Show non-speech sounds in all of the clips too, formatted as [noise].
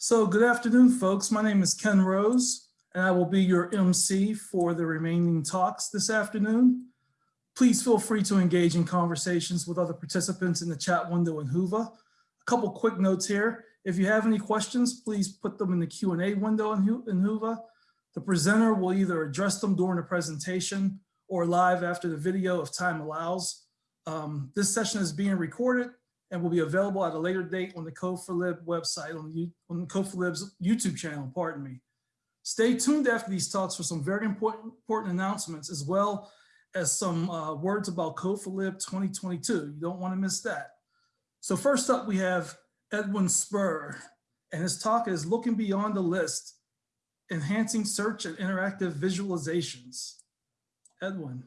So good afternoon, folks. My name is Ken Rose, and I will be your MC for the remaining talks this afternoon. Please feel free to engage in conversations with other participants in the chat window in Whova. A couple quick notes here. If you have any questions, please put them in the Q&A window in Whova. The presenter will either address them during the presentation or live after the video if time allows. Um, This session is being recorded and will be available at a later date on the Code4Lib website, on, the- on Code4Lib's YouTube channel, pardon me. Stay tuned after these talks for some very important, important announcements, as well as some uh, words about Code4Lib 2022. You don't want to miss that. So first up, we have Edwin Sperr, and his talk is Looking Beyond the List, Enhancing Search and Interactive Visualizations. Edwin.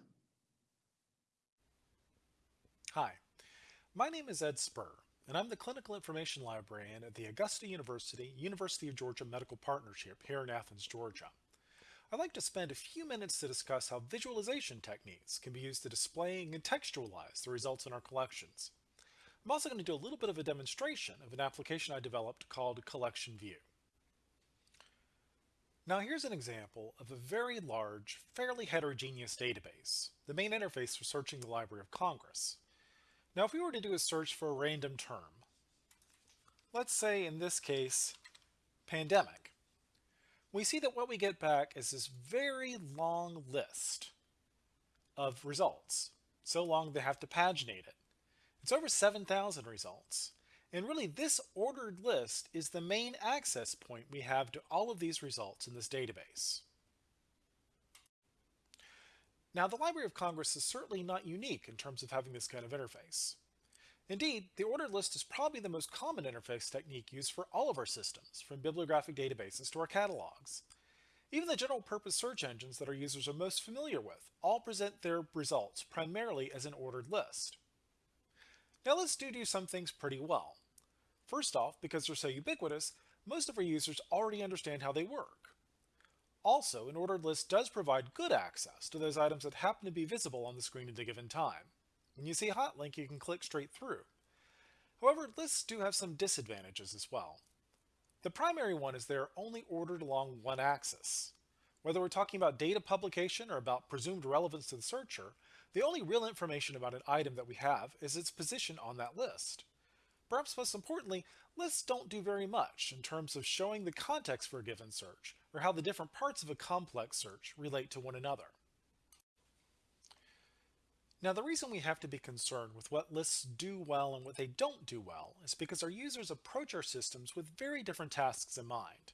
My name is Ed Sperr, and I'm the Clinical Information Librarian at the Augusta University University of Georgia Medical Partnership here in Athens, Georgia. I'd like to spend a few minutes to discuss how visualization techniques can be used to display and contextualize the results in our collections. I'm also going to do a little bit of a demonstration of an application I developed called Collection View. Now here's an example of a very large, fairly heterogeneous database, the main interface for searching the Library of Congress. Now if we were to do a search for a random term, let's say in this case, pandemic, we see that what we get back is this very long list of results. So long they have to paginate it. It's over 7,000 results. And really this ordered list is the main access point we have to all of these results in this database. Now the Library of Congress is certainly not unique in terms of having this kind of interface. Indeed, the ordered list is probably the most common interface technique used for all of our systems, from bibliographic databases to our catalogs. Even the general purpose search engines that our users are most familiar with all present their results primarily as an ordered list. Now let's do do some things pretty well. First off, because they're so ubiquitous, most of our users already understand how they work. Also, an ordered list does provide good access to those items that happen to be visible on the screen at a given time. When you see a hot link, you can click straight through. However, lists do have some disadvantages as well. The primary one is they're only ordered along one axis. Whether we're talking about data publication or about presumed relevance to the searcher, the only real information about an item that we have is its position on that list. Perhaps most importantly, lists don't do very much in terms of showing the context for a given search, or how the different parts of a complex search relate to one another. Now the reason we have to be concerned with what lists do well and what they don't do well is because our users approach our systems with very different tasks in mind.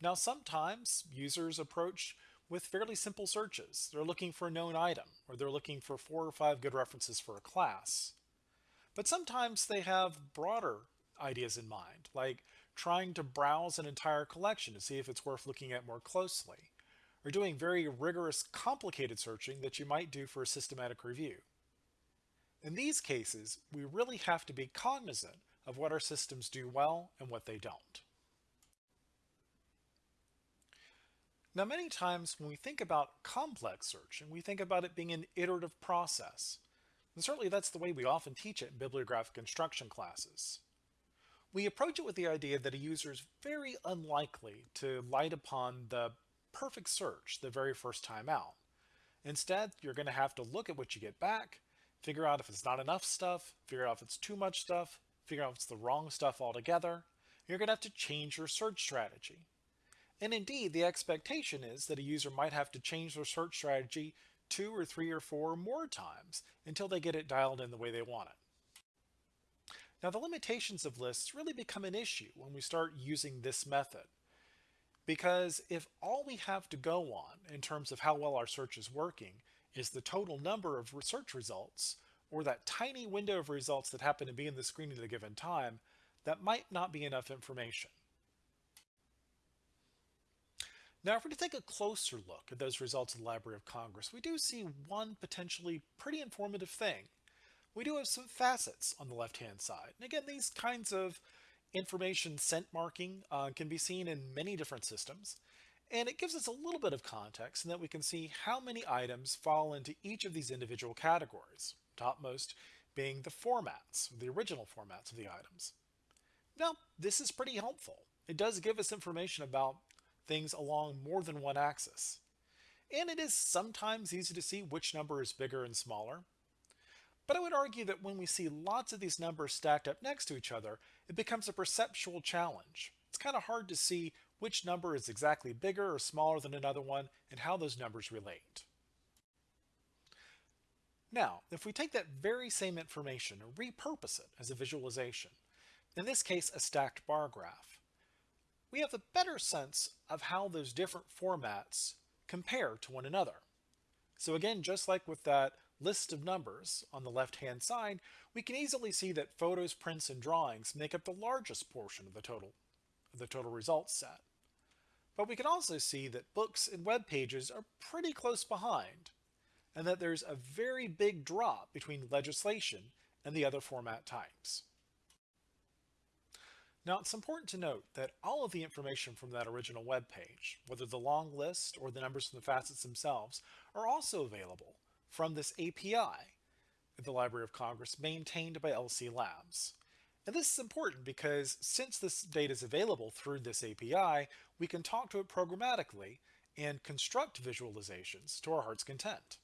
Now sometimes users approach with fairly simple searches. They're looking for a known item, or they're looking for four or five good references for a class. But sometimes they have broader ideas in mind, like trying to browse an entire collection to see if it's worth looking at more closely, or doing very rigorous, complicated searching that you might do for a systematic review. In these cases, we really have to be cognizant of what our systems do well and what they don't. Now, many times when we think about complex searching, we think about it being an iterative process. And certainly that's the way we often teach it in bibliographic instruction classes. We approach it with the idea that a user is very unlikely to light upon the perfect search the very first time out. Instead, you're going to have to look at what you get back, figure out if it's not enough stuff, figure out if it's too much stuff, figure out if it's the wrong stuff altogether. You're going to have to change your search strategy. And indeed, the expectation is that a user might have to change their search strategy two or three or four or more times until they get it dialed in the way they want it. Now the limitations of lists really become an issue when we start using this method. Because if all we have to go on in terms of how well our search is working is the total number of search results, or that tiny window of results that happen to be in the screen at a given time, that might not be enough information. Now, if to take a closer look at those results in the Library of Congress, we do see one potentially pretty informative thing. We do have some facets on the left-hand side. And again, these kinds of information scent marking uh, can be seen in many different systems. And it gives us a little bit of context in that we can see how many items fall into each of these individual categories, topmost being the formats, the original formats of the items. Now, this is pretty helpful. it does give us information about things along more than one axis. And it is sometimes easy to see which number is bigger and smaller. But I would argue that when we see lots of these numbers stacked up next to each other, it becomes a perceptual challenge. It's kind of hard to see which number is exactly bigger or smaller than another one and how those numbers relate. Now, if we take that very same information and repurpose it as a visualization, in this case a stacked bar graph, we have a better sense of how those different formats compare to one another. So again, just like with that list of numbers on the left-hand side, we can easily see that photos, prints, and drawings make up the largest portion of the total, of the total results set. But we can also see that books and web pages are pretty close behind, and that there's a very big drop between legislation and the other format types. Now it's important to note that all of the information from that original web page, whether the long list or the numbers from the facets themselves, are also available from this API the Library of Congress maintained by LC Labs. And this is important because since this data is available through this API, we can talk to it programmatically and construct visualizations to our heart's content.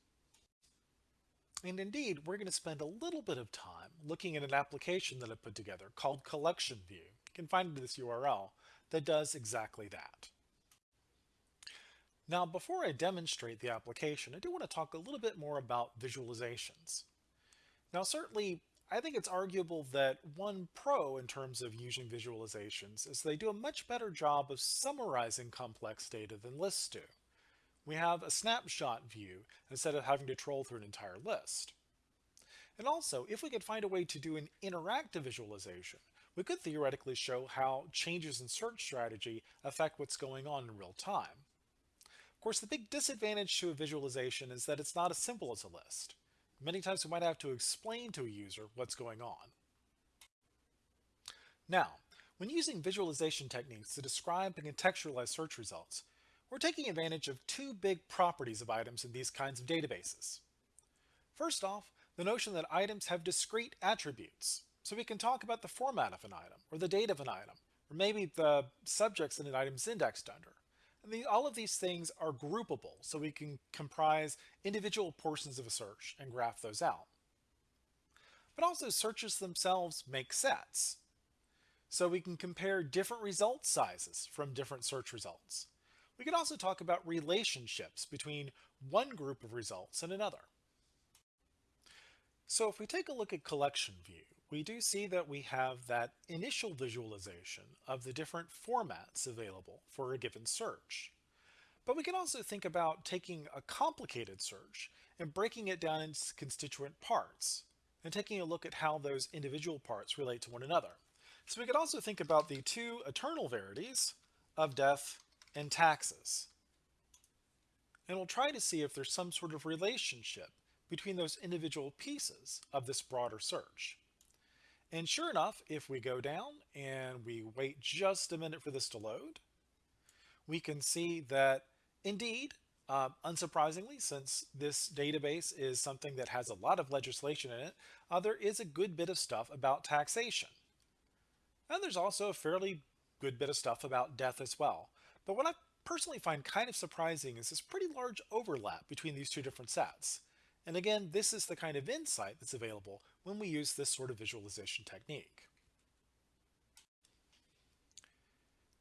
And indeed, we're going to spend a little bit of time looking at an application that I put together called Collection View. You can find it this URL that does exactly that. Now, before I demonstrate the application, I do want to talk a little bit more about visualizations. Now, certainly, I think it's arguable that one pro in terms of using visualizations is they do a much better job of summarizing complex data than lists do we have a snapshot view instead of having to troll through an entire list. And also, if we could find a way to do an interactive visualization, we could theoretically show how changes in search strategy affect what's going on in real time. Of course, the big disadvantage to a visualization is that it's not as simple as a list. Many times we might have to explain to a user what's going on. Now, when using visualization techniques to describe and contextualize search results, we're taking advantage of two big properties of items in these kinds of databases. First off, the notion that items have discrete attributes. So we can talk about the format of an item, or the date of an item, or maybe the subjects that an item is indexed under. And the, all of these things are groupable, so we can comprise individual portions of a search and graph those out. But also searches themselves make sets. So we can compare different result sizes from different search results. We can also talk about relationships between one group of results and another. So if we take a look at collection view, we do see that we have that initial visualization of the different formats available for a given search. But we can also think about taking a complicated search and breaking it down into constituent parts and taking a look at how those individual parts relate to one another. So we could also think about the two eternal verities of death and taxes. And we'll try to see if there's some sort of relationship between those individual pieces of this broader search. And sure enough, if we go down and we wait just a minute for this to load, we can see that indeed, uh, unsurprisingly, since this database is something that has a lot of legislation in it, uh, there is a good bit of stuff about taxation. And there's also a fairly good bit of stuff about death as well. But what I personally find kind of surprising is this pretty large overlap between these two different sets. And again, this is the kind of insight that's available when we use this sort of visualization technique.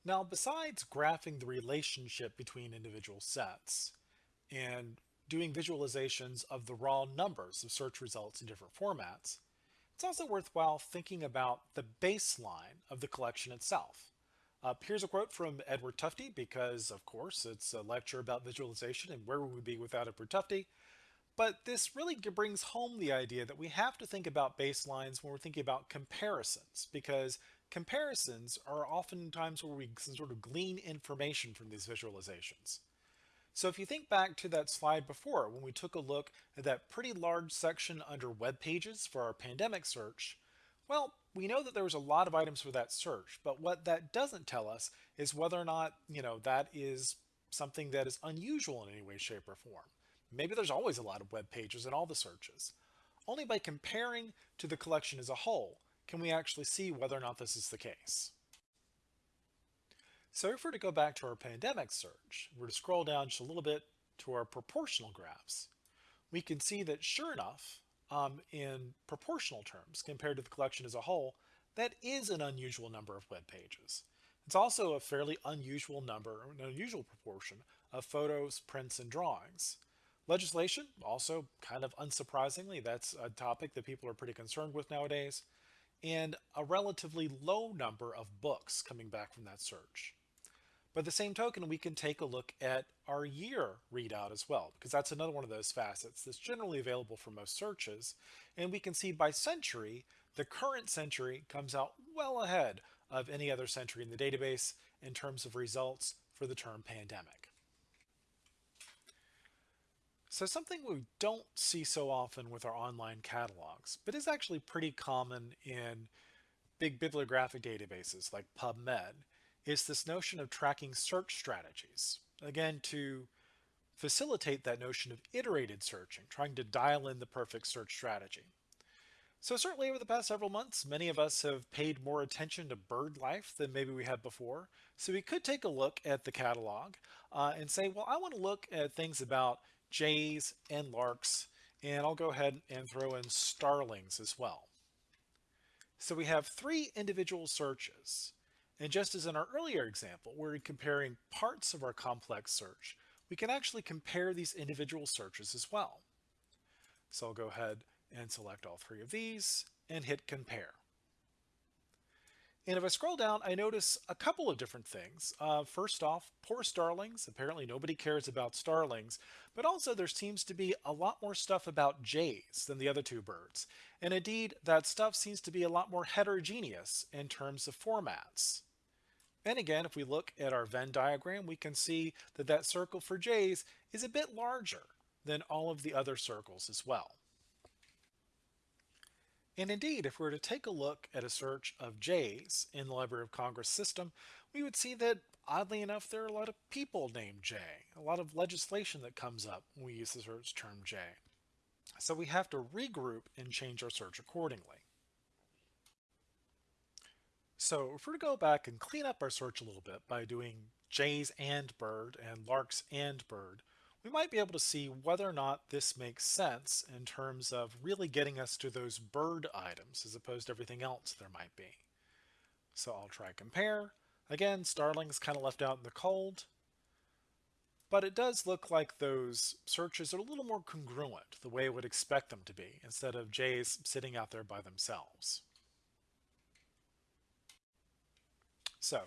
Now, besides graphing the relationship between individual sets and doing visualizations of the raw numbers of search results in different formats, it's also worthwhile thinking about the baseline of the collection itself. Uh, here's a quote from Edward Tufte, because of course it's a lecture about visualization and where would we be without Edward Tufte. But this really brings home the idea that we have to think about baselines when we're thinking about comparisons, because comparisons are oftentimes where we can sort of glean information from these visualizations. So if you think back to that slide before, when we took a look at that pretty large section under web pages for our pandemic search, well, we know that there was a lot of items for that search, but what that doesn't tell us is whether or not, you know, that is something that is unusual in any way, shape, or form. Maybe there's always a lot of web pages in all the searches. Only by comparing to the collection as a whole can we actually see whether or not this is the case. So if we're to go back to our pandemic search, we're to scroll down just a little bit to our proportional graphs, we can see that sure enough, um, in proportional terms compared to the collection as a whole, that is an unusual number of web pages. It's also a fairly unusual number, an unusual proportion of photos, prints, and drawings. Legislation, also kind of unsurprisingly, that's a topic that people are pretty concerned with nowadays, and a relatively low number of books coming back from that search. By the same token, we can take a look at our year readout as well, because that's another one of those facets that's generally available for most searches. And we can see by century, the current century comes out well ahead of any other century in the database in terms of results for the term pandemic. So something we don't see so often with our online catalogs, but is actually pretty common in big bibliographic databases like PubMed, is this notion of tracking search strategies. Again, to facilitate that notion of iterated searching, trying to dial in the perfect search strategy. So certainly over the past several months, many of us have paid more attention to bird life than maybe we had before. So we could take a look at the catalog uh, and say, well, I want to look at things about jays and larks, and I'll go ahead and throw in starlings as well. So we have three individual searches. And just as in our earlier example, we're comparing parts of our complex search, we can actually compare these individual searches as well. So I'll go ahead and select all three of these and hit compare. And if I scroll down, I notice a couple of different things. Uh, first off, poor starlings. Apparently nobody cares about starlings, but also there seems to be a lot more stuff about jays than the other two birds. And indeed, that stuff seems to be a lot more heterogeneous in terms of formats. And again, if we look at our Venn diagram, we can see that that circle for jays is a bit larger than all of the other circles as well. And indeed, if we were to take a look at a search of Jays in the Library of Congress system, we would see that, oddly enough, there are a lot of people named Jay, a lot of legislation that comes up when we use the search term Jay. So we have to regroup and change our search accordingly. So if we're to go back and clean up our search a little bit by doing Jays and bird and larks and bird, we might be able to see whether or not this makes sense in terms of really getting us to those bird items as opposed to everything else there might be. So I'll try compare. Again, starlings kind of left out in the cold, but it does look like those searches are a little more congruent the way I would expect them to be instead of jays sitting out there by themselves. So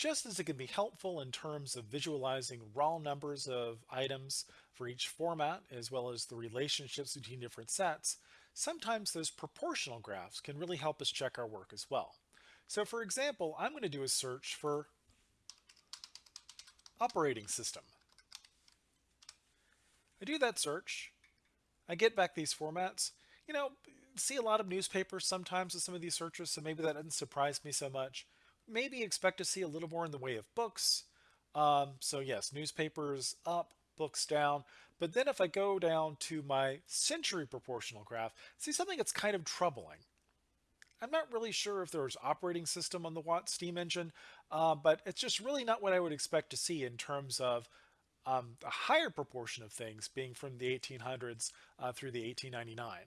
just as it can be helpful in terms of visualizing raw numbers of items for each format, as well as the relationships between different sets, sometimes those proportional graphs can really help us check our work as well. So for example, I'm going to do a search for operating system. I do that search, I get back these formats. You know, see a lot of newspapers sometimes with some of these searches, so maybe that doesn't surprise me so much maybe expect to see a little more in the way of books. Um, so yes, newspapers up, books down. But then if I go down to my century proportional graph, see something that's kind of troubling. I'm not really sure if there's operating system on the Watt steam engine, uh, but it's just really not what I would expect to see in terms of um, a higher proportion of things being from the 1800s uh, through the 1899.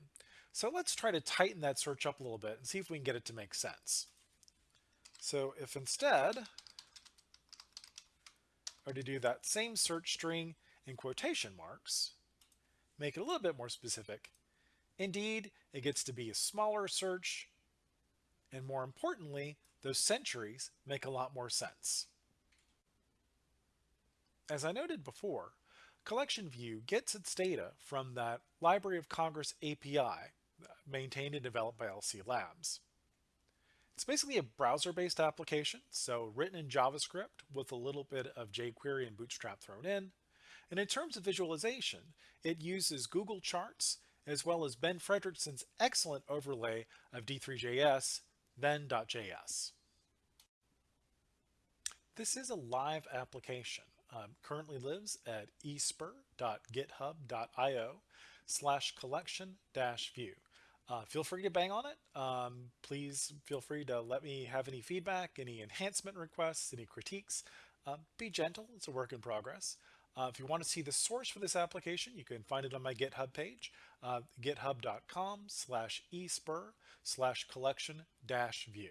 So let's try to tighten that search up a little bit and see if we can get it to make sense. So if instead are to do that same search string in quotation marks, make it a little bit more specific, indeed, it gets to be a smaller search, and more importantly, those centuries make a lot more sense. As I noted before, Collection View gets its data from that Library of Congress API maintained and developed by LC Labs. It's basically a browser-based application, so written in JavaScript with a little bit of jQuery and Bootstrap thrown in. And in terms of visualization, it uses Google Charts as well as Ben Frederickson's excellent overlay of D3JS, venn.js. This is a live application. Um, currently lives at espr.github.io slash collection dash view. Uh, feel free to bang on it. Um, please feel free to let me have any feedback, any enhancement requests, any critiques. Uh, be gentle, it's a work in progress. Uh, if you want to see the source for this application, you can find it on my GitHub page, uh, github.com slash espur slash collection dash view.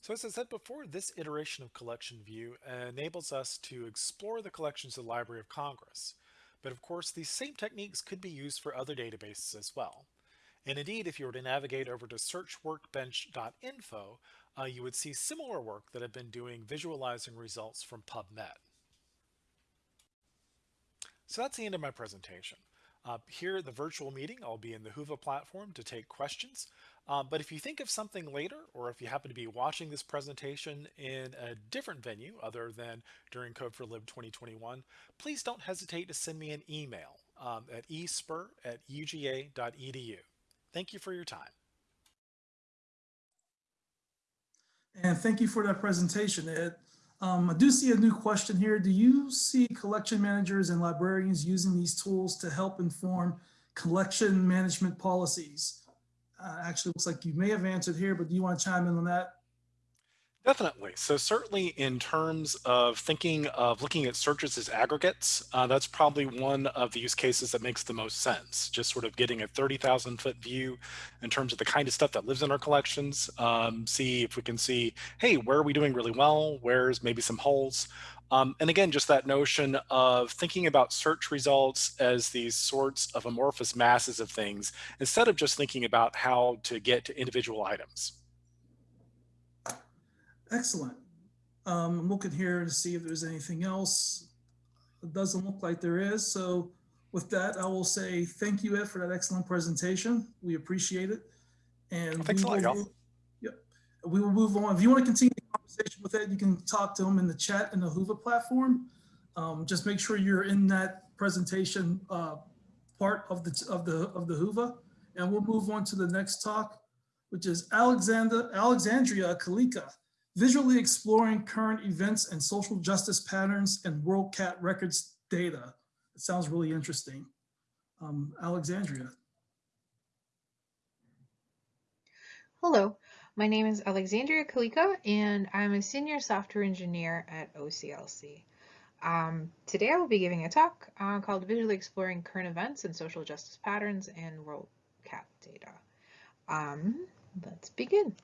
So as I said before, this iteration of Collection View enables us to explore the collections of the Library of Congress. But of course, these same techniques could be used for other databases as well. And indeed, if you were to navigate over to searchworkbench.info, uh, you would see similar work that have been doing visualizing results from PubMed. So that's the end of my presentation. Uh, here, at the virtual meeting, I'll be in the Whova platform to take questions. Um, but if you think of something later, or if you happen to be watching this presentation in a different venue other than during Code4Lib 2021, please don't hesitate to send me an email um, at espur at uga.edu. Thank you for your time. And thank you for that presentation, Ed. Um, I do see a new question here. Do you see collection managers and librarians using these tools to help inform collection management policies? Uh, actually, looks like you may have answered here, but do you want to chime in on that? Definitely. So certainly in terms of thinking of looking at searches as aggregates, uh, that's probably one of the use cases that makes the most sense. Just sort of getting a 30,000 foot view in terms of the kind of stuff that lives in our collections. Um, see if we can see, hey, where are we doing really well? Where's maybe some holes? Um, and again, just that notion of thinking about search results as these sorts of amorphous masses of things, instead of just thinking about how to get to individual items. Excellent. Um, I'm looking here to see if there's anything else. It doesn't look like there is. So with that, I will say thank you, Ed, for that excellent presentation. We appreciate it. And thanks we a lot, will. Yep. We will move on. If you want to continue the conversation with Ed, you can talk to him in the chat in the Whova platform. Um, just make sure you're in that presentation uh, part of the of the of the Whova, and we'll move on to the next talk, which is Alexander Alexandria Kalika visually exploring current events and social justice patterns and WorldCat records data. It sounds really interesting. Um, Alexandria. Hello, my name is Alexandria Kalika and I'm a senior software engineer at OCLC. Um, today I will be giving a talk uh, called Visually Exploring Current Events and Social Justice Patterns in WorldCat Data. Um, let's begin.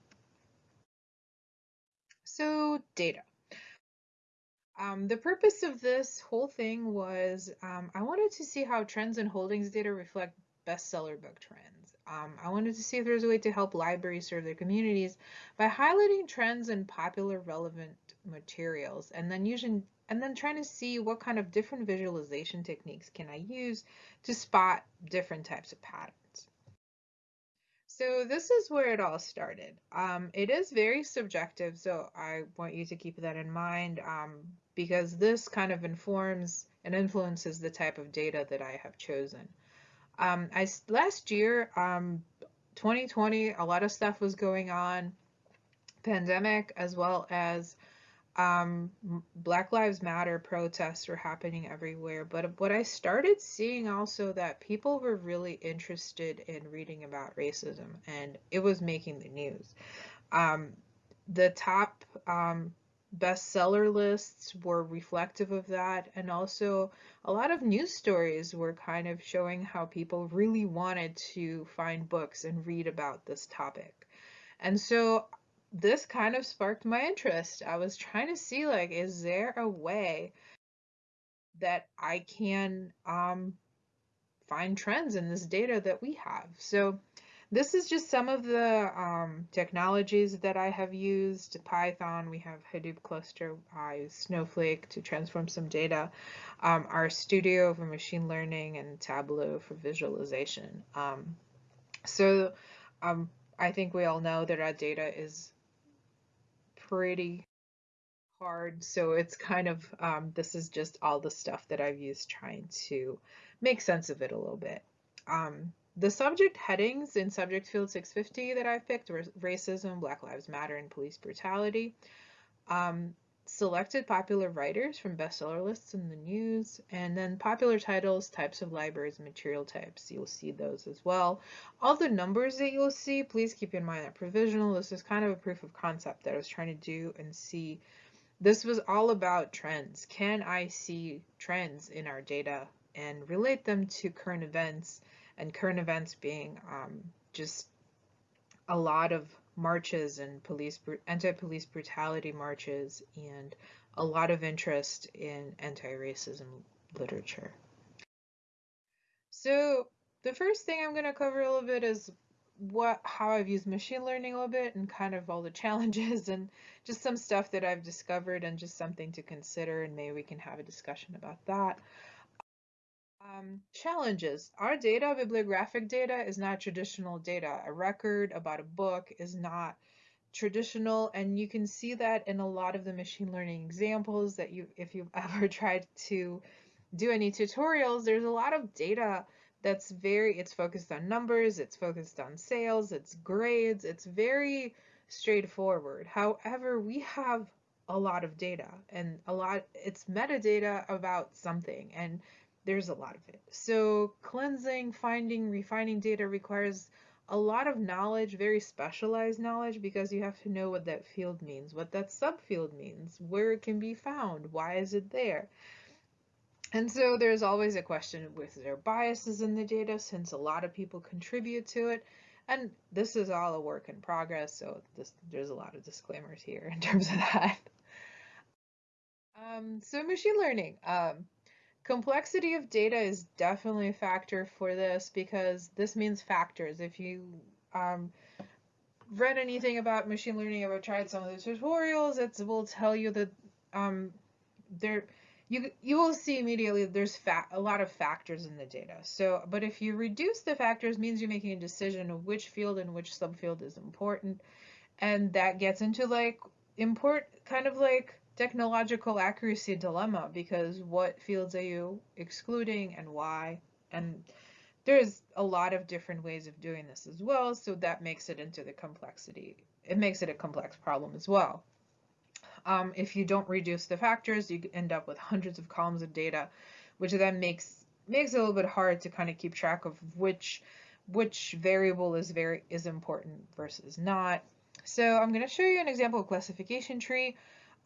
So data. Um, the purpose of this whole thing was um, I wanted to see how trends and holdings data reflect bestseller book trends. Um, I wanted to see if there's a way to help libraries serve their communities by highlighting trends and popular relevant materials and then using and then trying to see what kind of different visualization techniques can I use to spot different types of patterns. So this is where it all started. Um, it is very subjective, so I want you to keep that in mind um, because this kind of informs and influences the type of data that I have chosen. Um, I, last year, 2020, um, a lot of stuff was going on, pandemic as well as um, Black Lives Matter protests were happening everywhere. But what I started seeing also that people were really interested in reading about racism and it was making the news. Um, the top um, bestseller lists were reflective of that. And also a lot of news stories were kind of showing how people really wanted to find books and read about this topic. And so this kind of sparked my interest. I was trying to see like, is there a way that I can um, find trends in this data that we have? So this is just some of the um, technologies that I have used. Python, we have Hadoop cluster, I use Snowflake to transform some data. Um, studio for machine learning and Tableau for visualization. Um, so um, I think we all know that our data is pretty hard. So it's kind of, um, this is just all the stuff that I've used trying to make sense of it a little bit. Um, the subject headings in subject field 650 that I've picked were racism, Black Lives Matter, and police brutality. Um, selected popular writers from bestseller lists in the news, and then popular titles, types of libraries, material types. You'll see those as well. All the numbers that you'll see, please keep in mind that provisional. This is kind of a proof of concept that I was trying to do and see. This was all about trends. Can I see trends in our data and relate them to current events? And current events being um, just a lot of marches and police anti-police brutality marches and a lot of interest in anti-racism literature. So the first thing I'm going to cover a little bit is what how I've used machine learning a little bit and kind of all the [laughs] challenges and just some stuff that I've discovered and just something to consider and maybe we can have a discussion about that. Um, challenges. Our data, bibliographic data, is not traditional data. A record about a book is not traditional, and you can see that in a lot of the machine learning examples that you, if you've [laughs] ever tried to do any tutorials, there's a lot of data that's very, it's focused on numbers, it's focused on sales, it's grades, it's very straightforward. However, we have a lot of data and a lot, it's metadata about something. And there's a lot of it. So cleansing, finding, refining data requires a lot of knowledge, very specialized knowledge, because you have to know what that field means, what that subfield means, where it can be found, why is it there. And so there's always a question with there biases in the data since a lot of people contribute to it. And this is all a work in progress, so this, there's a lot of disclaimers here [laughs] in terms of that. Um, so machine learning. Um, Complexity of data is definitely a factor for this because this means factors. If you um, read anything about machine learning, if I've tried some of the tutorials, it will tell you that um, there you you will see immediately there's a lot of factors in the data. So, but if you reduce the factors, means you're making a decision of which field and which subfield is important, and that gets into like import kind of like technological accuracy dilemma because what fields are you excluding and why? And there's a lot of different ways of doing this as well, so that makes it into the complexity. It makes it a complex problem as well. Um, if you don't reduce the factors, you end up with hundreds of columns of data, which then makes makes it a little bit hard to kind of keep track of which which variable is very is important versus not. So I'm going to show you an example of classification tree.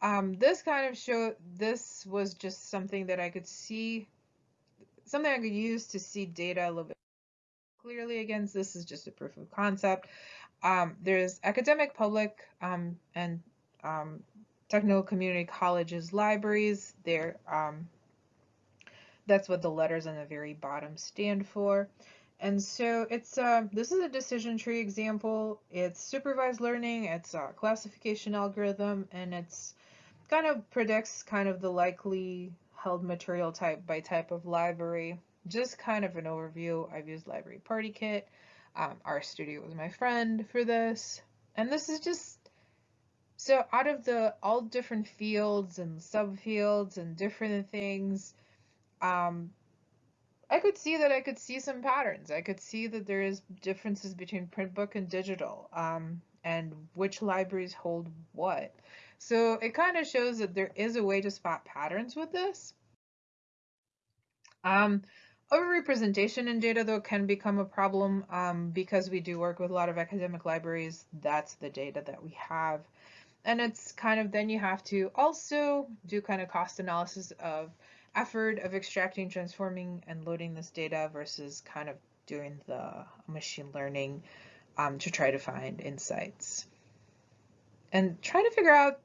Um, this kind of show, this was just something that I could see, something I could use to see data a little bit clearly against. This is just a proof of concept. Um, there's academic, public, um, and um, technical community colleges, libraries. There, um, that's what the letters on the very bottom stand for. And so it's uh, this is a decision tree example. It's supervised learning. It's a classification algorithm, and it's kind of predicts kind of the likely held material type by type of library. Just kind of an overview. I've used Library partykit. Um, studio was my friend for this. And this is just, so out of the all different fields and subfields and different things, um, I could see that I could see some patterns. I could see that there is differences between print book and digital um, and which libraries hold what. So it kind of shows that there is a way to spot patterns with this. Um, Overrepresentation in data, though, can become a problem um, because we do work with a lot of academic libraries. That's the data that we have. And it's kind of then you have to also do kind of cost analysis of effort of extracting, transforming, and loading this data versus kind of doing the machine learning um, to try to find insights. And try to figure out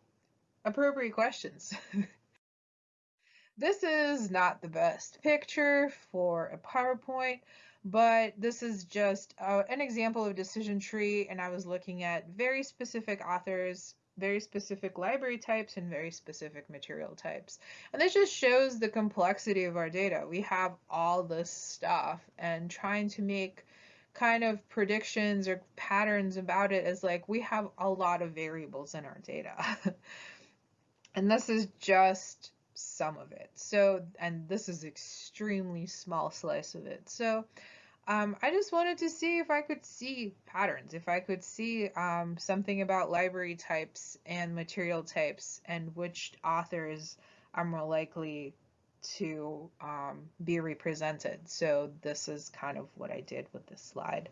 appropriate questions. [laughs] this is not the best picture for a PowerPoint, but this is just uh, an example of decision tree, and I was looking at very specific authors, very specific library types, and very specific material types. And this just shows the complexity of our data. We have all this stuff, and trying to make kind of predictions or patterns about it is like we have a lot of variables in our data. [laughs] And this is just some of it. So, and this is extremely small slice of it. So, um, I just wanted to see if I could see patterns, if I could see um, something about library types and material types and which authors are more likely to um, be represented. So this is kind of what I did with this slide.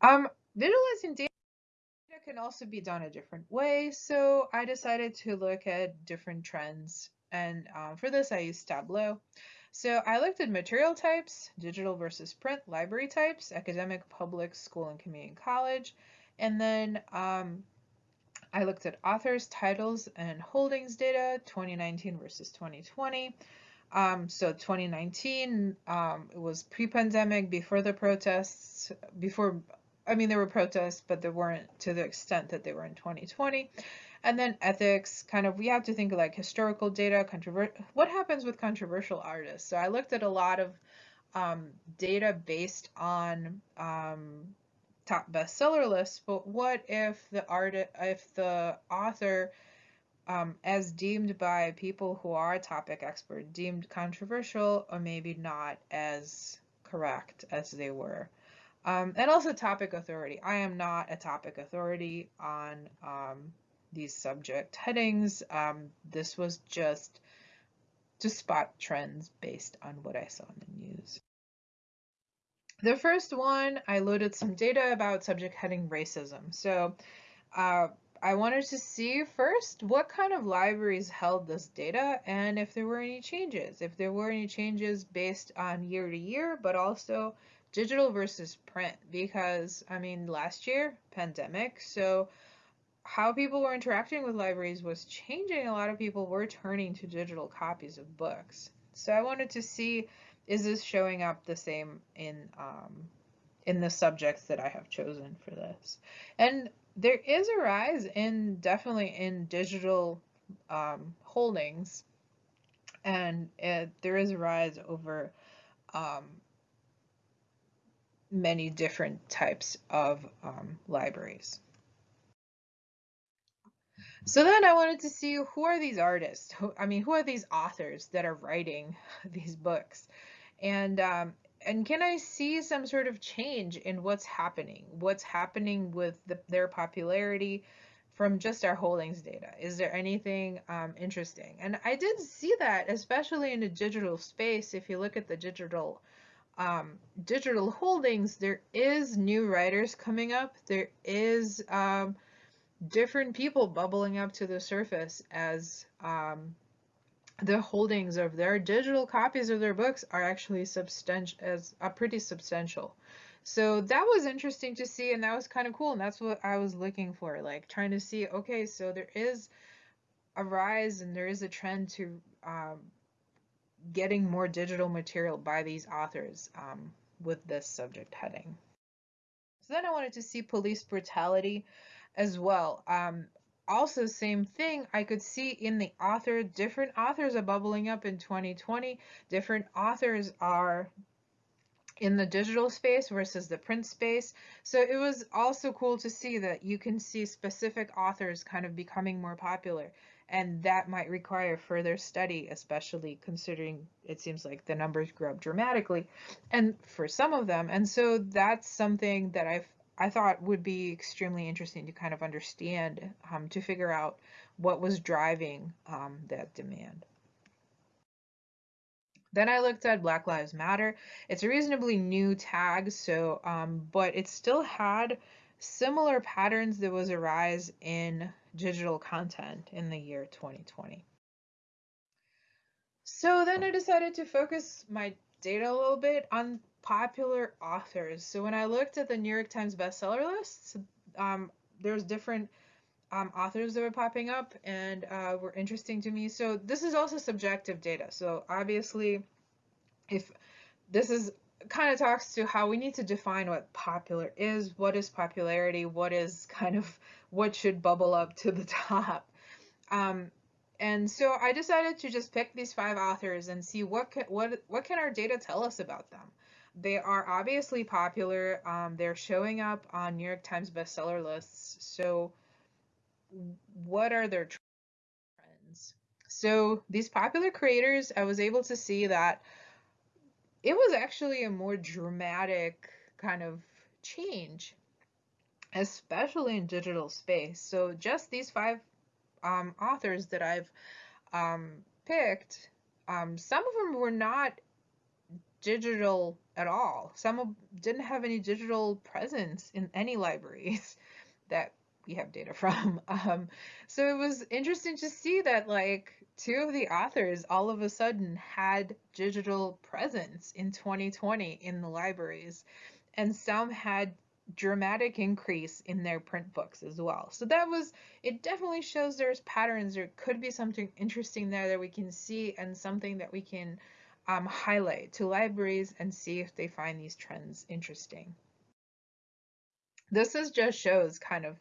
Um, visualizing data can also be done a different way. So I decided to look at different trends. And um, for this, I used Tableau. So I looked at material types, digital versus print, library types, academic, public, school, and community college. And then um, I looked at authors, titles, and holdings data, 2019 versus 2020. Um, so 2019, um, it was pre-pandemic, before the protests, before, I mean, there were protests, but they weren't to the extent that they were in 2020. And then ethics, kind of, we have to think of like historical data, controver- what happens with controversial artists. So I looked at a lot of um, data based on um, top bestseller lists, but what if the art, if the author, um, as deemed by people who are a topic expert, deemed controversial or maybe not as correct as they were. Um, and also topic authority. I am not a topic authority on um, these subject headings. Um, this was just to spot trends based on what I saw in the news. The first one, I loaded some data about subject heading racism. So uh, I wanted to see first what kind of libraries held this data and if there were any changes. If there were any changes based on year to year, but also digital versus print because I mean last year pandemic so how people were interacting with libraries was changing. A lot of people were turning to digital copies of books. So I wanted to see, is this showing up the same in um, in the subjects that I have chosen for this? And there is a rise in definitely in digital um, holdings, and it, there is a rise over um, many different types of um, libraries. So then I wanted to see who are these artists? Who, I mean, who are these authors that are writing [laughs] these books? And um, and can I see some sort of change in what's happening? What's happening with the, their popularity from just our holdings data? Is there anything um, interesting? And I did see that, especially in the digital space. If you look at the digital um, digital holdings, there is new writers coming up. There is um, different people bubbling up to the surface as um, the holdings of their digital copies of their books are actually substantial as a uh, pretty substantial. So that was interesting to see and that was kind of cool and that's what I was looking for like trying to see okay so there is a rise and there is a trend to um, getting more digital material by these authors um, with this subject heading. So then I wanted to see police brutality as well. Um, also, same thing, I could see in the author, different authors are bubbling up in 2020. Different authors are in the digital space versus the print space. So it was also cool to see that you can see specific authors kind of becoming more popular. And that might require further study, especially considering it seems like the numbers grew up dramatically and for some of them. And so that's something that I've I thought would be extremely interesting to kind of understand um, to figure out what was driving um, that demand. Then I looked at Black Lives Matter. It's a reasonably new tag, so um, but it still had similar patterns. There was a rise in digital content in the year 2020. So then I decided to focus my data a little bit on popular authors. So when I looked at the New York Times bestseller lists, um, there's different um, authors that were popping up and uh, were interesting to me. So this is also subjective data. So obviously, if this is kind of talks to how we need to define what popular is, what is popularity, what is kind of what should bubble up to the [laughs] top. Um, and so I decided to just pick these five authors and see what can, what what can our data tell us about them. They are obviously popular. Um, they're showing up on New York Times bestseller lists. So, what are their trends? So, these popular creators, I was able to see that it was actually a more dramatic kind of change, especially in digital space. So just these five um, authors that I've um, picked, um, some of them were not digital at all. Some of, didn't have any digital presence in any libraries [laughs] that we have data from. [laughs] Um, so it was interesting to see that like two of the authors all of a sudden had digital presence in 2020 in the libraries and some had dramatic increase in their print books as well. So that was, it definitely shows there's patterns. There could be something interesting there that we can see and something that we can um, highlight to libraries and see if they find these trends interesting. This is just shows kind of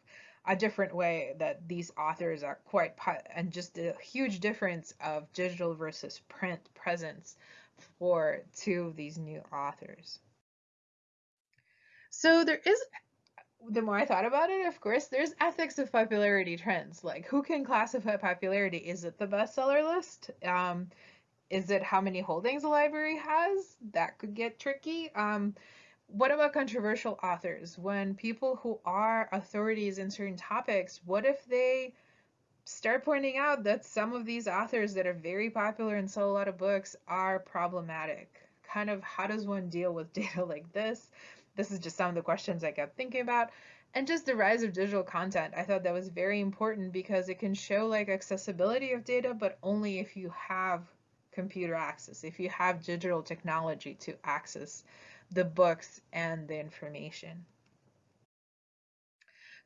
a different way that these authors are quite, and just a huge difference of digital versus print presence for two of these new authors. So there is, the more I thought about it, of course, there's ethics of popularity trends. Like who can classify popularity? Is it the bestseller list? Um, is it how many holdings a library has? That could get tricky. Um, what about controversial authors? When people who are authorities in certain topics, what if they start pointing out that some of these authors that are very popular and sell a lot of books are problematic? Kind of how does one deal with [laughs] data like this? This is just some of the questions I kept thinking about. And just the rise of digital content. I thought that was very important because it can show like accessibility of data, but only if you have computer access, if you have digital technology to access the books and the information.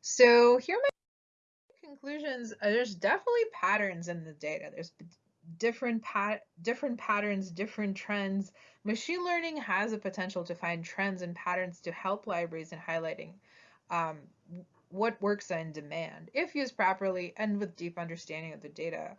So here my conclusions. There's definitely patterns in the data. There's different pat different patterns, different trends. Machine learning has a potential to find trends and patterns to help libraries in highlighting um, what works in demand if used properly and with deep understanding of the data.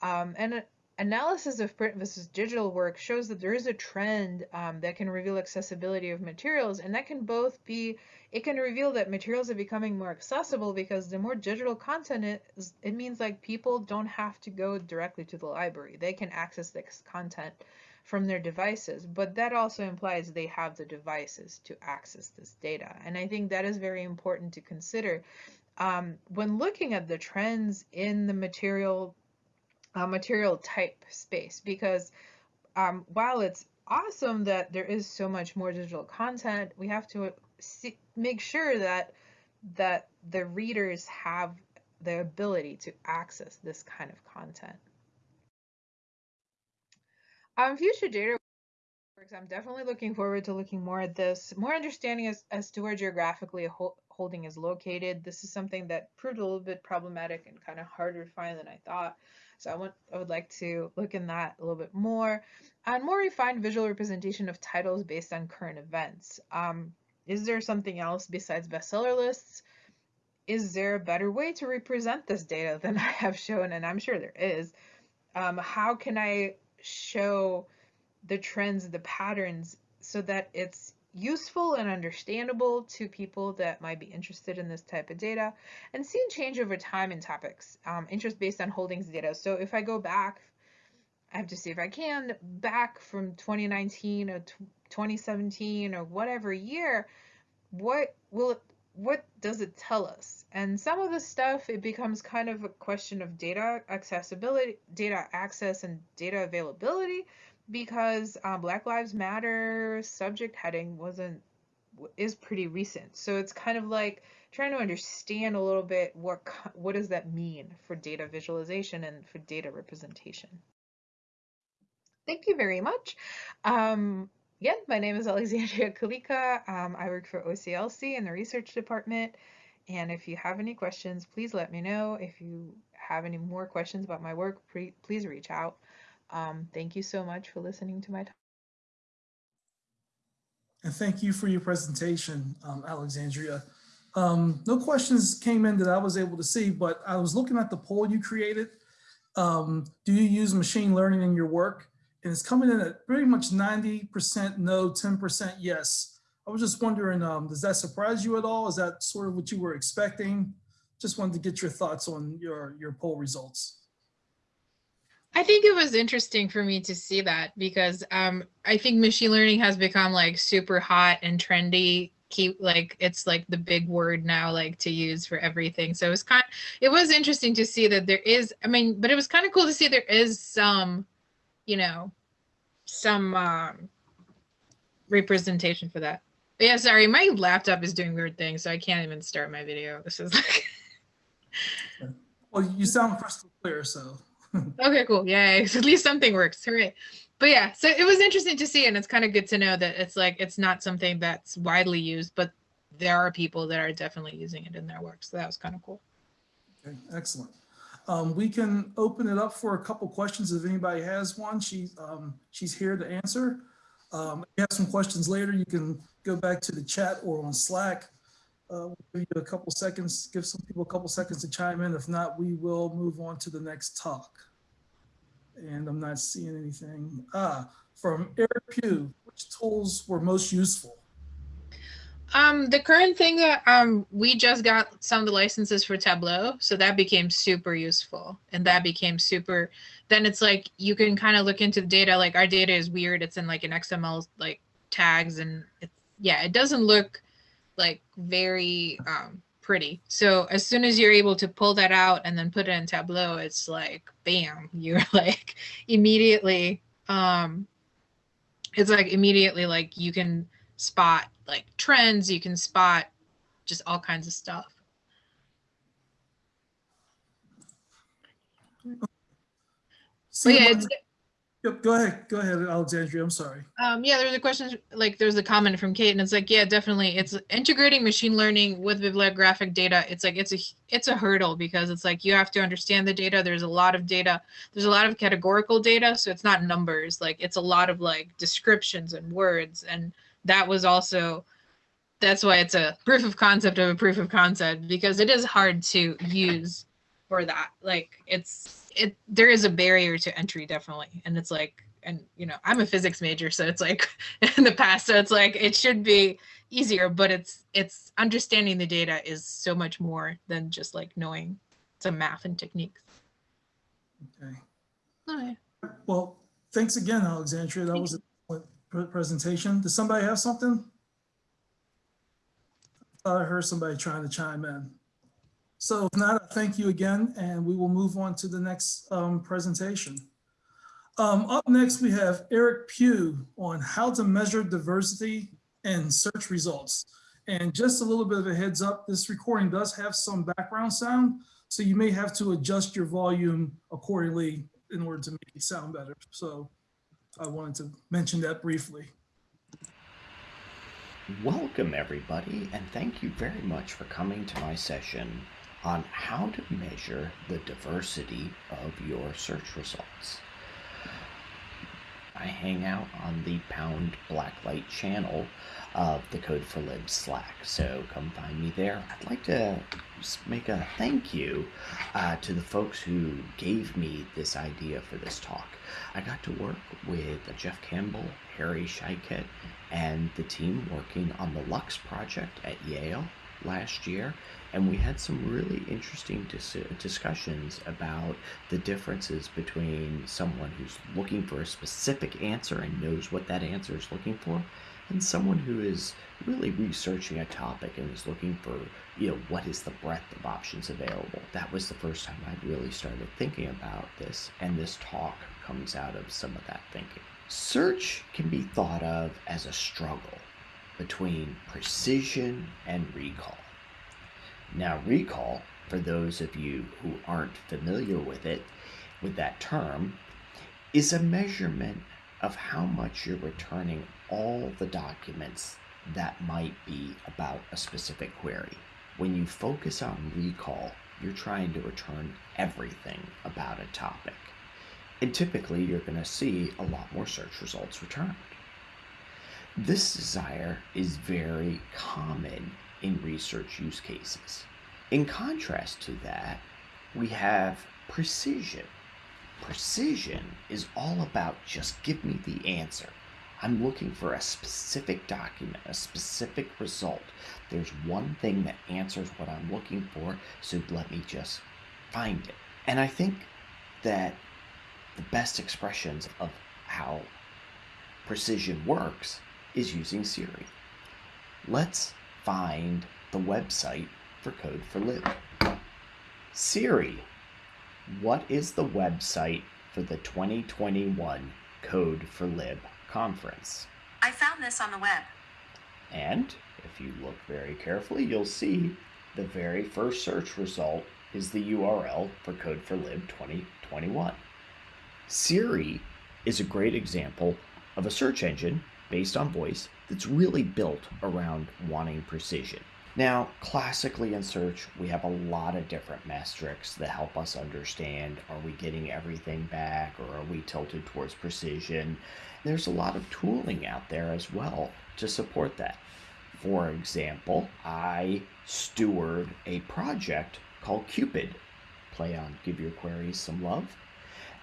Um, and analysis of print versus digital work shows that there is a trend um, that can reveal accessibility of materials and that can both be it can reveal that materials are becoming more accessible because the more digital content is it means like people don't have to go directly to the library. They can access this content from their devices but that also implies they have the devices to access this data and i think that is very important to consider. Um, when looking at the trends in the material uh, material type space because um, while it's awesome that there is so much more digital content, we have to see, make sure that that the readers have the ability to access this kind of content. Um, future data works, I'm definitely looking forward to looking more at this, more understanding as, as to where geographically a holding is located. This is something that proved a little bit problematic and kind of harder to find than I thought. So I want I would like to look in that a little bit more and more refined visual representation of titles based on current events. Um, is there something else besides bestseller lists? Is there a better way to represent this data than [laughs] I have shown? And I'm sure there is. Um, how can I show the trends, the patterns, so that it's useful and understandable to people that might be interested in this type of data and seeing change over time in topics, um, interest based on holdings data. So if I go back, I have to see if I can, back from 2019 or 2017 or whatever year, what will it, what does it tell us? And some of the stuff, it becomes kind of a question of data accessibility, data access and data availability because uh, Black Lives Matter subject heading wasn't is pretty recent. So it's kind of like trying to understand a little bit what what does that mean for data visualization and for data representation. Thank you very much. Um, again, my name is Alexandria [laughs] Kalika. Um, I work for OCLC in the research department. And if you have any questions, please let me know. If you have any more questions about my work, please reach out. Um, thank you so much for listening to my talk. And thank you for your presentation, um, Alexandria. Um, no questions came in that I was able to see, but I was looking at the poll you created. Um, do you use machine learning in your work? And it's coming in at pretty much 90% no, 10% yes. I was just wondering, um, does that surprise you at all? Is that sort of what you were expecting? Just wanted to get your thoughts on your, your poll results. I think it was interesting for me to see that because um, I think machine learning has become like super hot and trendy. Keep like it's like the big word now, like to use for everything. So it was kind. Of, It was interesting to see that there is. I mean, but it was kind of cool to see there is some, you know, some um, representation for that. But yeah, sorry, my laptop is doing weird things, so I can't even start my video. This is like. [laughs] Well, you sound crystal clear, so. Okay, cool. Yeah, [laughs] at least something works. Hooray. But yeah, so it was interesting to see, and it's kind of good to know that it's like it's not something that's widely used, but there are people that are definitely using it in their work. So that was kind of cool. Okay, excellent. Um, we can open it up for a couple questions if anybody has one. She, um, she's here to answer. Um, if you have some questions later, you can go back to the chat or on Slack. Uh, we'll give you a couple seconds, give some people a couple seconds to chime in. If not, we will move on to the next talk. And I'm not seeing anything. Ah, from Eric Pugh, which tools were most useful? Um, the current thing that um we just got some of the licenses for Tableau, so that became super useful, and that became super. Then it's like you can kind of look into the data. Like our data is weird; it's in like an XML like tags, and it's yeah, it doesn't look like very um pretty. So as soon as you're able to pull that out and then put it in Tableau, it's like bam, [laughs] you're like immediately um it's like immediately like you can spot like trends, you can spot just all kinds of stuff. But yeah, it's, Yep, go ahead, go ahead, Alexandria, I'm sorry. um, yeah, there's a question like there's a comment from Kate, and it's like, yeah, definitely, it's integrating machine learning with bibliographic data. It's like it's a it's a hurdle because it's like you have to understand the data. There's a lot of data. There's a lot of categorical data, so it's not numbers. Like it's a lot of like descriptions and words, and that was also that's why it's a proof of concept of a proof of concept because it is hard to use for that. Like it's it there is a barrier to entry definitely, and it's like and you know I'm a physics major, so it's like [laughs] in the past, so it's like it should be easier, but it's it's understanding the data is so much more than just like knowing some math and techniques. Okay. Okay. Well, thanks again, Alexandria. That Thank was a excellent presentation. Does somebody have something? I thought I heard somebody trying to chime in. So if not, thank you again, and we will move on to the next um, presentation. Um, Up next, we have Eric Pugh on how to measure diversity in search results. And just a little bit of a heads up, this recording does have some background sound, so you may have to adjust your volume accordingly in order to make it sound better. So I wanted to mention that briefly. Welcome, everybody, and thank you very much for coming to my session on how to measure the diversity of your search results. I hang out on the Pound Blacklight channel of the Code4Lib's Slack, so come find me there. I'd like to make a thank you uh, to the folks who gave me this idea for this talk. I got to work with Jeff Campbell, Harry Scheiket, and the team working on the Lux project at Yale last year. And we had some really interesting dis- discussions about the differences between someone who's looking for a specific answer and knows what that answer is looking for, and someone who is really researching a topic and is looking for, you know, what is the breadth of options available. That was the first time I really started thinking about this, and this talk comes out of some of that thinking. Search can be thought of as a struggle between precision and recall. Now, recall, for those of you who aren't familiar with it, with that term, is a measurement of how much you're returning all the documents that might be about a specific query. When you focus on recall, you're trying to return everything about a topic. And typically, you're going to see a lot more search results returned. This desire is very common in research use cases. In contrast to that, we have precision. Precision is all about just give me the answer. I'm looking for a specific document, a specific result. There's one thing that answers what I'm looking for, so let me just find it. And I think that the best expressions of how precision works is using Siri. Let's find the website for Code for Lib. Siri, what is the website for the 2021 Code4Lib conference? I found this on the web. And if you look very carefully, you'll see the very first search result is the URL for Code4Lib 2021. Siri is a great example of a search engine based on voice that's really built around wanting precision. Now, classically in search, we have a lot of different metrics that help us understand are we getting everything back or are we tilted towards precision? There's a lot of tooling out there as well to support that. For example, I steward a project called Quepid. Play on Give Your Queries Some Love.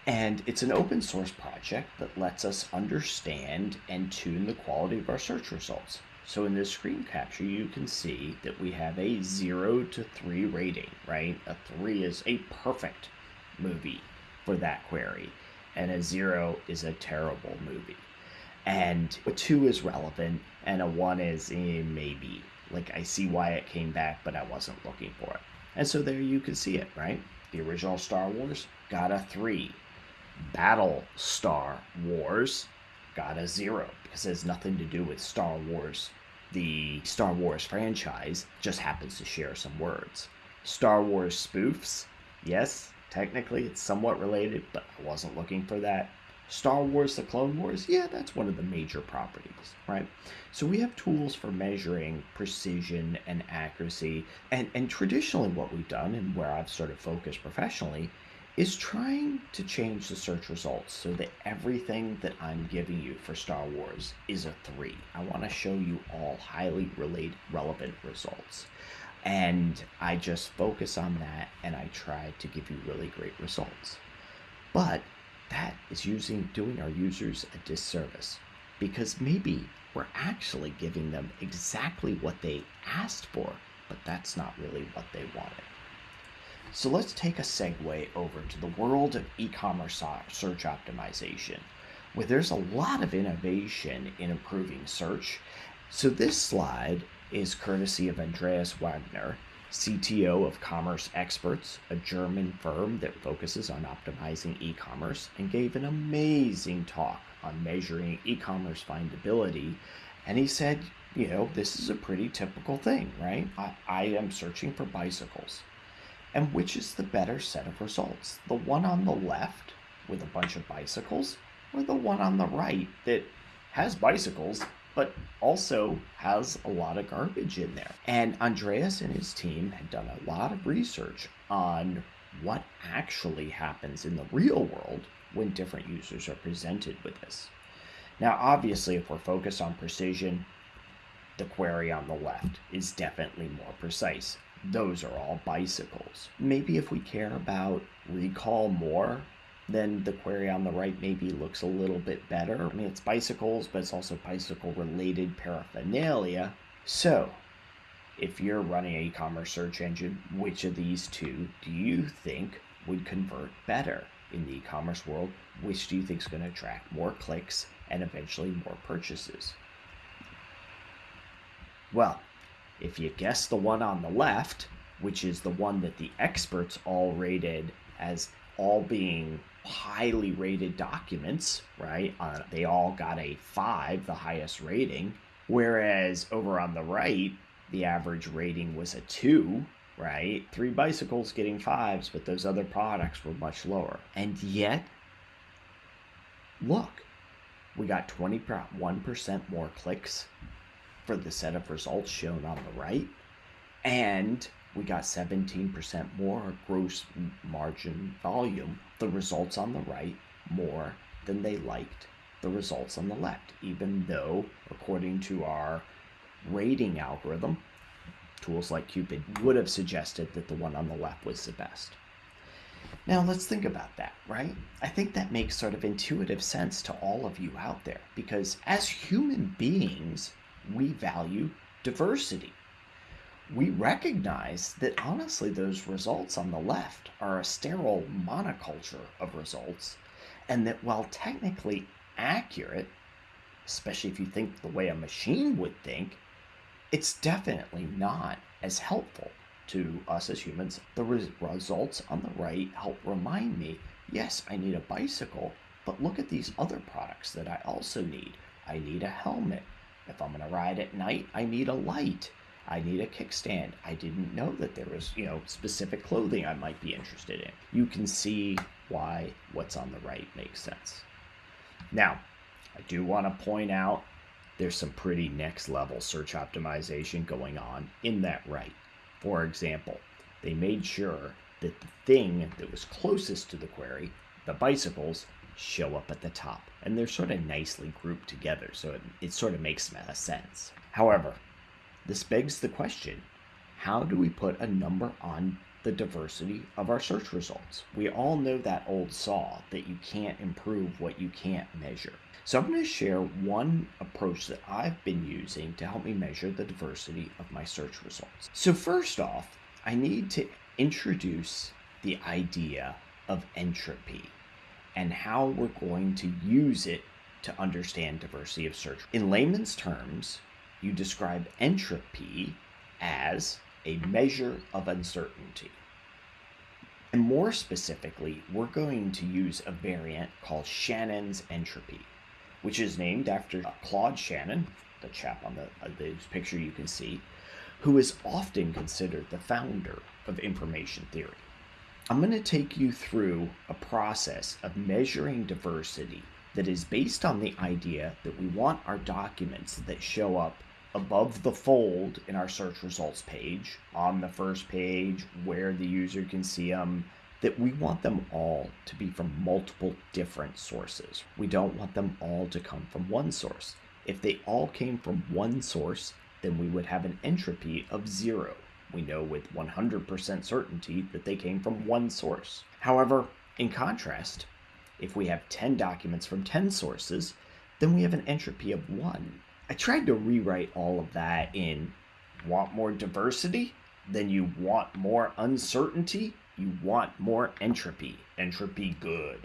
And it's an open source project that lets us understand and tune the quality of our search results. So in this screen capture, you can see that we have a zero to three rating, right? A three is a perfect movie for that query, and a zero is a terrible movie. And a two is relevant, and a one is eh, maybe. Like I see why it came back, but I wasn't looking for it. And so there you can see it, right? The original Star Wars got a three. Battle Star Wars got a zero because it has nothing to do with Star Wars. The Star Wars franchise just happens to share some words. Star Wars spoofs, yes, technically it's somewhat related, but I wasn't looking for that. Star Wars The Clone Wars, yeah, that's one of the major properties, right? So we have tools for measuring precision and accuracy. And, and traditionally, what we've done, and where I've sort of focused professionally, is trying to change the search results so that everything that I'm giving you for Star Wars is a three. I want to show you all highly related, relevant results. And I just focus on that and I try to give you really great results. But that is using doing our users a disservice because maybe we're actually giving them exactly what they asked for, but that's not really what they wanted. So let's take a segue over to the world of e-commerce search optimization, where there's a lot of innovation in improving search. So this slide is courtesy of Andreas Wagner, CTO of Commerce Experts, a German firm that focuses on optimizing e-commerce and gave an amazing talk on measuring e-commerce findability. And he said, you know, this is a pretty typical thing, right? I, I am searching for bicycles. And which is the better set of results? The one on the left with a bunch of bicycles, or the one on the right that has bicycles but also has a lot of garbage in there? And Andreas and his team had done a lot of research on what actually happens in the real world when different users are presented with this. Now, obviously, if we're focused on precision, the query on the left is definitely more precise those are all bicycles. Maybe if we care about recall more, then the query on the right maybe looks a little bit better. I mean, it's bicycles, but it's also bicycle related paraphernalia. So, if you're running an e commerce search engine, which of these two do you think would convert better in the e commerce world? Which do you think is going to attract more clicks and eventually more purchases? Well, if you guess the one on the left, which is the one that the experts all rated as all being highly rated documents, right? Uh, they all got a five, the highest rating. Whereas over on the right, the average rating was a two, right? Three bicycles getting fives, but those other products were much lower. And yet, look, we got 21% more clicks for the set of results shown on the right. And we got 17% more gross margin volume, the results on the right, more than they liked the results on the left, even though, according to our rating algorithm, tools like Quepid would have suggested that the one on the left was the best. Now let's think about that, right? I think that makes sort of intuitive sense to all of you out there because as human beings, we value diversity. We recognize that honestly, those results on the left are a sterile monoculture of results. and that while technically accurate, especially if you think the way a machine would think, it's definitely not as helpful to us as humans. The res- results on the right help remind me yes, I need a bicycle, but look at these other products that I also need. I need a helmet. If I'm going to ride at night, I need a light. I need a kickstand. I didn't know that there was, you know, specific clothing I might be interested in. You can see why what's on the right makes sense. Now, I do want to point out there's some pretty next level search optimization going on in that right. For example, they made sure that the thing that was closest to the query, the bicycles, show up at the top. And they're sort of nicely grouped together, so it, it sort of makes sense. However, this begs the question how do we put a number on the diversity of our search results? We all know that old saw that you can't improve what you can't measure. So I'm going to share one approach that I've been using to help me measure the diversity of my search results. So first off, I need to introduce the idea of entropy and how we're going to use it to understand diversity of search. In layman's terms, you describe entropy as a measure of uncertainty. And more specifically, we're going to use a variant called Shannon's entropy which is named after Claude Shannon, the chap on the, uh, the picture you can see, who is often considered the founder of information theory. I'm going to take you through a process of measuring diversity that is based on the idea that we want our documents that show up above the fold in our search results page, on the first page, where the user can see them, that we want them all to be from multiple different sources. We don't want them all to come from one source. If they all came from one source, then we would have an entropy of zero. We know with 100% certainty that they came from one source. However, in contrast, if we have 10 documents from 10 sources, then we have an entropy of 1. I tried to rewrite all of that in want more diversity? Then you want more uncertainty? you want more entropy. Entropy good.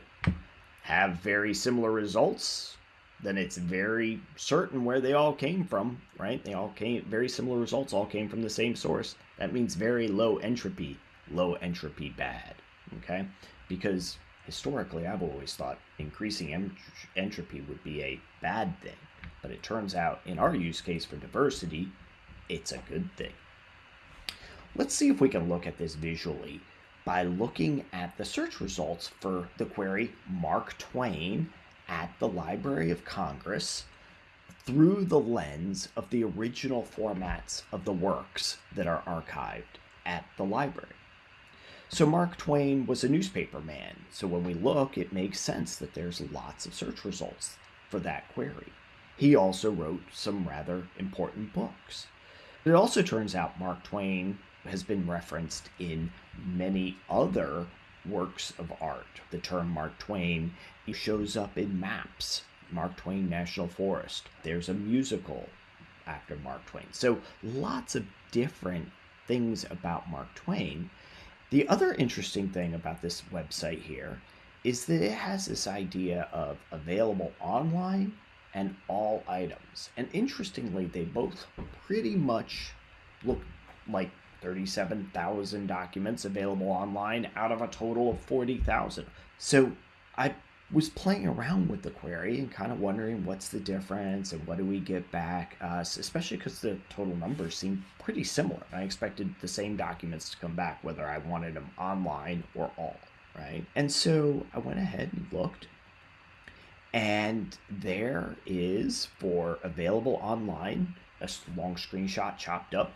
Have very similar results, then it's very certain where they all came from, right? They all came, very similar results all came from the same source. That means very low entropy. Low entropy bad, okay? Because historically, I've always thought increasing ent- entropy would be a bad thing. But it turns out in our use case for diversity, it's a good thing. Let's see if we can look at this visually by looking at the search results for the query Mark Twain at the Library of Congress through the lens of the original formats of the works that are archived at the library. So, Mark Twain was a newspaper man, so when we look, it makes sense that there's lots of search results for that query. He also wrote some rather important books. It also turns out Mark Twain has been referenced in many other works of art. The term Mark Twain shows up in maps, Mark Twain National Forest. There's a musical after Mark Twain. So lots of different things about Mark Twain. The other interesting thing about this website here is that it has this idea of available online and all items. And interestingly, they both pretty much look like 37,000 documents available online out of a total of 40,000. So I was playing around with the query and kind of wondering what's the difference and what do we get back, uh, especially because the total numbers seem pretty similar. I expected the same documents to come back, whether I wanted them online or all, right? And so I went ahead and looked, and there is for available online a long screenshot chopped up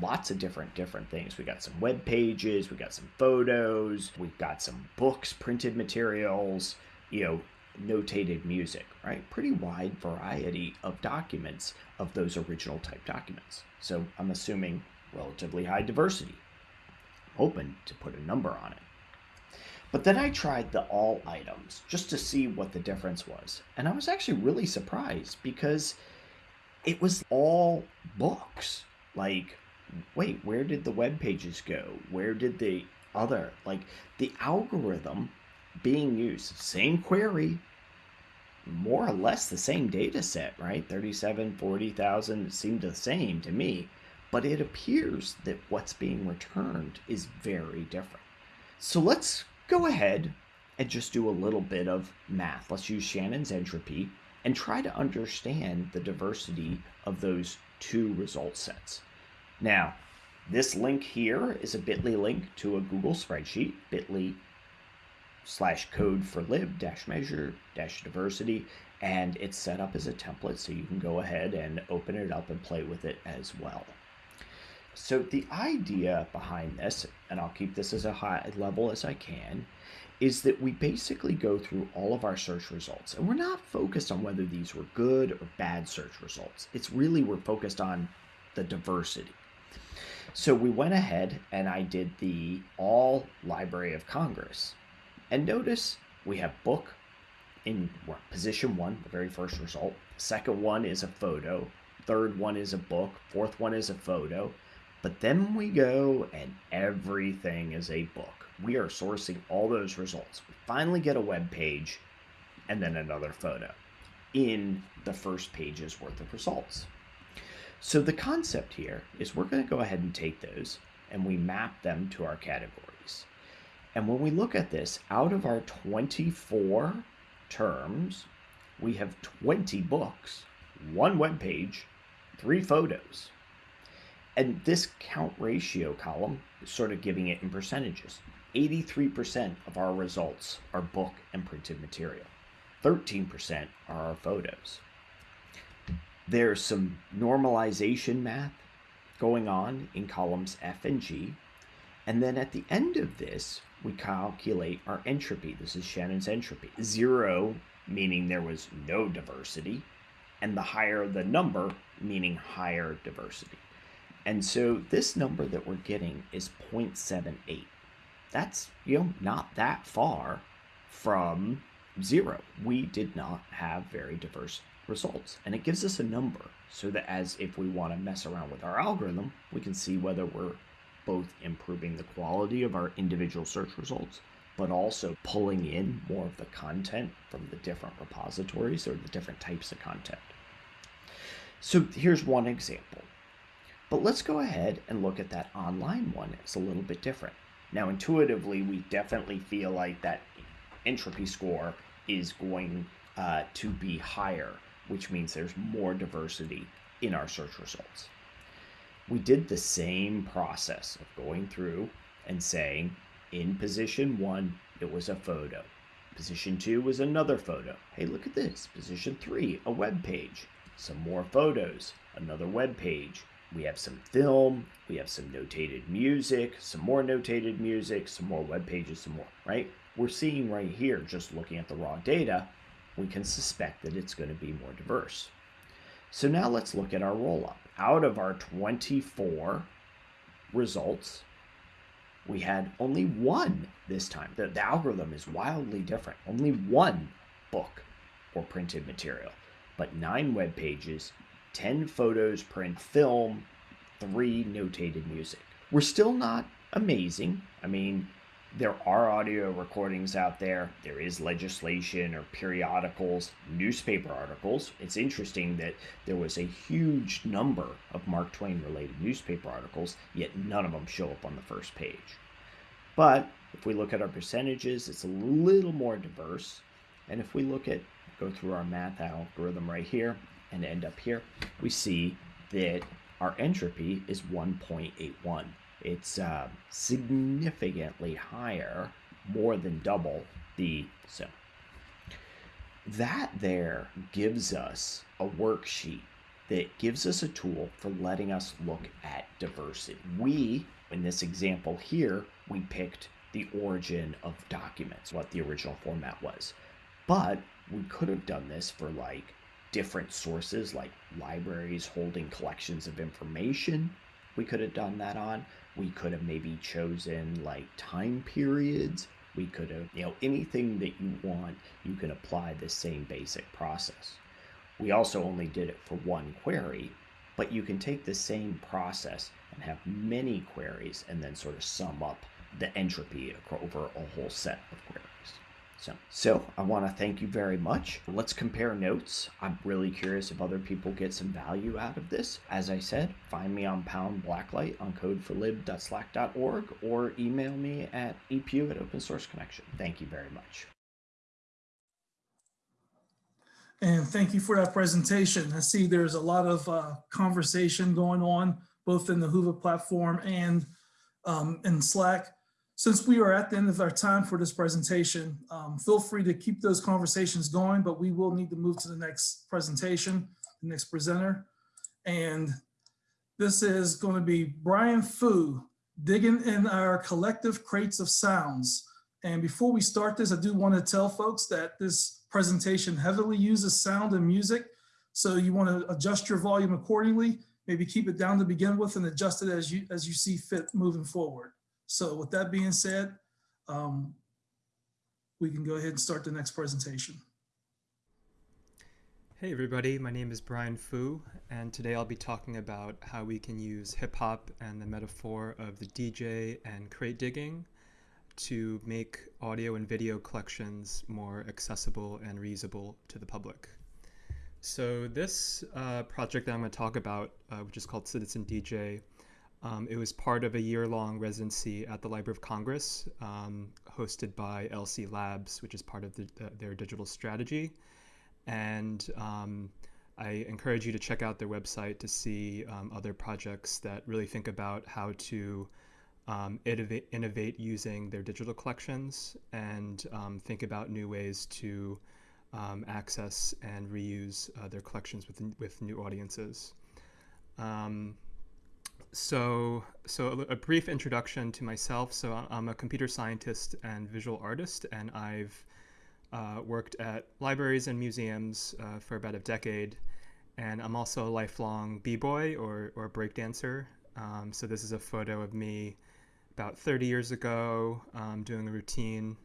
lots of different different things. We got some web pages, we got some photos, we've got some books, printed materials, you know, notated music, right? Pretty wide variety of documents of those original type documents. So I'm assuming relatively high diversity. I'm to put a number on it. But then I tried the all items just to see what the difference was. And I was actually really surprised because it was all books. Like wait, where did the web pages go? Where did the other, like, the algorithm being used. Same query, more or less the same data set, right? 37, 40,000 seemed the same to me, but it appears that what's being returned is very different. So let's go ahead and just do a little bit of math. Let's use Shannon's entropy and try to understand the diversity of those two result sets. Now, this link here is a bit.ly link to a Google spreadsheet, bit.ly slash code for lib dash measure dash diversity, and it's set up as a template so you can go ahead and open it up and play with it as well. So the idea behind this, and I'll keep this as a high level as I can, is that we basically go through all of our search results and we're not focused on whether these were good or bad search results. It's really we're focused on the diversity. So we went ahead and I did the all Library of Congress. And notice we have book in position one, the very first result. Second one is a photo. Third one is a book. Fourth one is a photo. But then we go and everything is a book. We are sourcing all those results. We finally get a web page and then another photo in the first page's worth of results. So the concept here is we're going to go ahead and take those and we map them to our categories. And when we look at this, out of our 24 terms, we have 20 books, one web page, three photos. And this count ratio column is sort of giving it in percentages. 83% of our results are book and printed material. 13% are our photos. There's some normalization math going on in columns F and G. And then at the end of this, we calculate our entropy. This is Shannon's entropy. Zero meaning there was no diversity, and the higher the number meaning higher diversity. And so this number that we're getting is 0.78. That's, you know, not that far from zero. We did not have very diverse results. And it gives us a number so that as if we want to mess around with our algorithm, we can see whether we're both improving the quality of our individual search results, but also pulling in more of the content from the different repositories or the different types of content. So here's one example. But let's go ahead and look at that online one. It's a little bit different. Now, intuitively, we definitely feel like that entropy score is going uh, to be higher, which means there's more diversity in our search results. We did the same process of going through and saying, in position one, it was a photo. Position two was another photo. Hey, look at this. Position three, a web page. Some more photos, another web page we have some film, we have some notated music, some more notated music, some more web pages, some more, right? We're seeing right here, just looking at the raw data, we can suspect that it's going to be more diverse. So now let's look at our roll up. Out of our 24 results, we had only one this time. The, the algorithm is wildly different. Only one book or printed material, but nine web pages 10 photos, print film, three notated music. We're still not amazing. I mean, there are audio recordings out there. There is legislation or periodicals, newspaper articles. It's interesting that there was a huge number of Mark Twain related newspaper articles, yet none of them show up on the first page. But if we look at our percentages, it's a little more diverse. And if we look at, go through our math algorithm right here, and end up here, we see that our entropy is 1.81. It's uh, significantly higher, more than double the so. That there gives us a worksheet that gives us a tool for letting us look at diversity. We, in this example here, we picked the origin of documents, what the original format was. But we could have done this for like different sources like libraries holding collections of information we could have done that on we could have maybe chosen like time periods. We could have you know anything that you want you can apply the same basic process. We also only did it for one query but you can take the same process and have many queries and then sort of sum up the entropy over a whole set of queries So, so I want to thank you very much. Let's compare notes. I'm really curious if other people get some value out of this. As I said, find me on Pound Blacklight on code4lib.slack.org or email me at epugh at Open Source Connection. Thank you very much. And thank you for that presentation. I see there's a lot of uh, conversation going on both in the Hoover platform and um, in Slack. Since we are at the end of our time for this presentation, um, feel free to keep those conversations going, but we will need to move to the next presentation, the next presenter. And this is going to be Brian Foo, digging in our collective crates of sounds. And before we start this, I do want to tell folks that this presentation heavily uses sound and music. So you want to adjust your volume accordingly, maybe keep it down to begin with and adjust it as you, as you see fit moving forward. So with that being said, um, we can go ahead and start the next presentation. Hey everybody, my name is Brian Foo, and today I'll be talking about how we can use hip hop and the metaphor of the DJ and crate digging to make audio and video collections more accessible and reusable to the public. So this uh, project that I'm going to talk about, uh, which is called Citizen DJ, um, it was part of a year-long residency at the Library of Congress, um, hosted by LC Labs, which is part of the, uh, their digital strategy. And um, I encourage you to check out their website to see um, other projects that really think about how to um, innovate, innovate, using their digital collections and um, think about new ways to access and reuse uh, their collections with, with new audiences. So, so a, a, brief introduction to myself. So I'm a computer scientist and visual artist, and I've uh, worked at libraries and museums uh, for about a decade. And I'm also a lifelong b-boy or, or breakdancer. Um, so this is a photo of me about 30 years ago um, doing a routine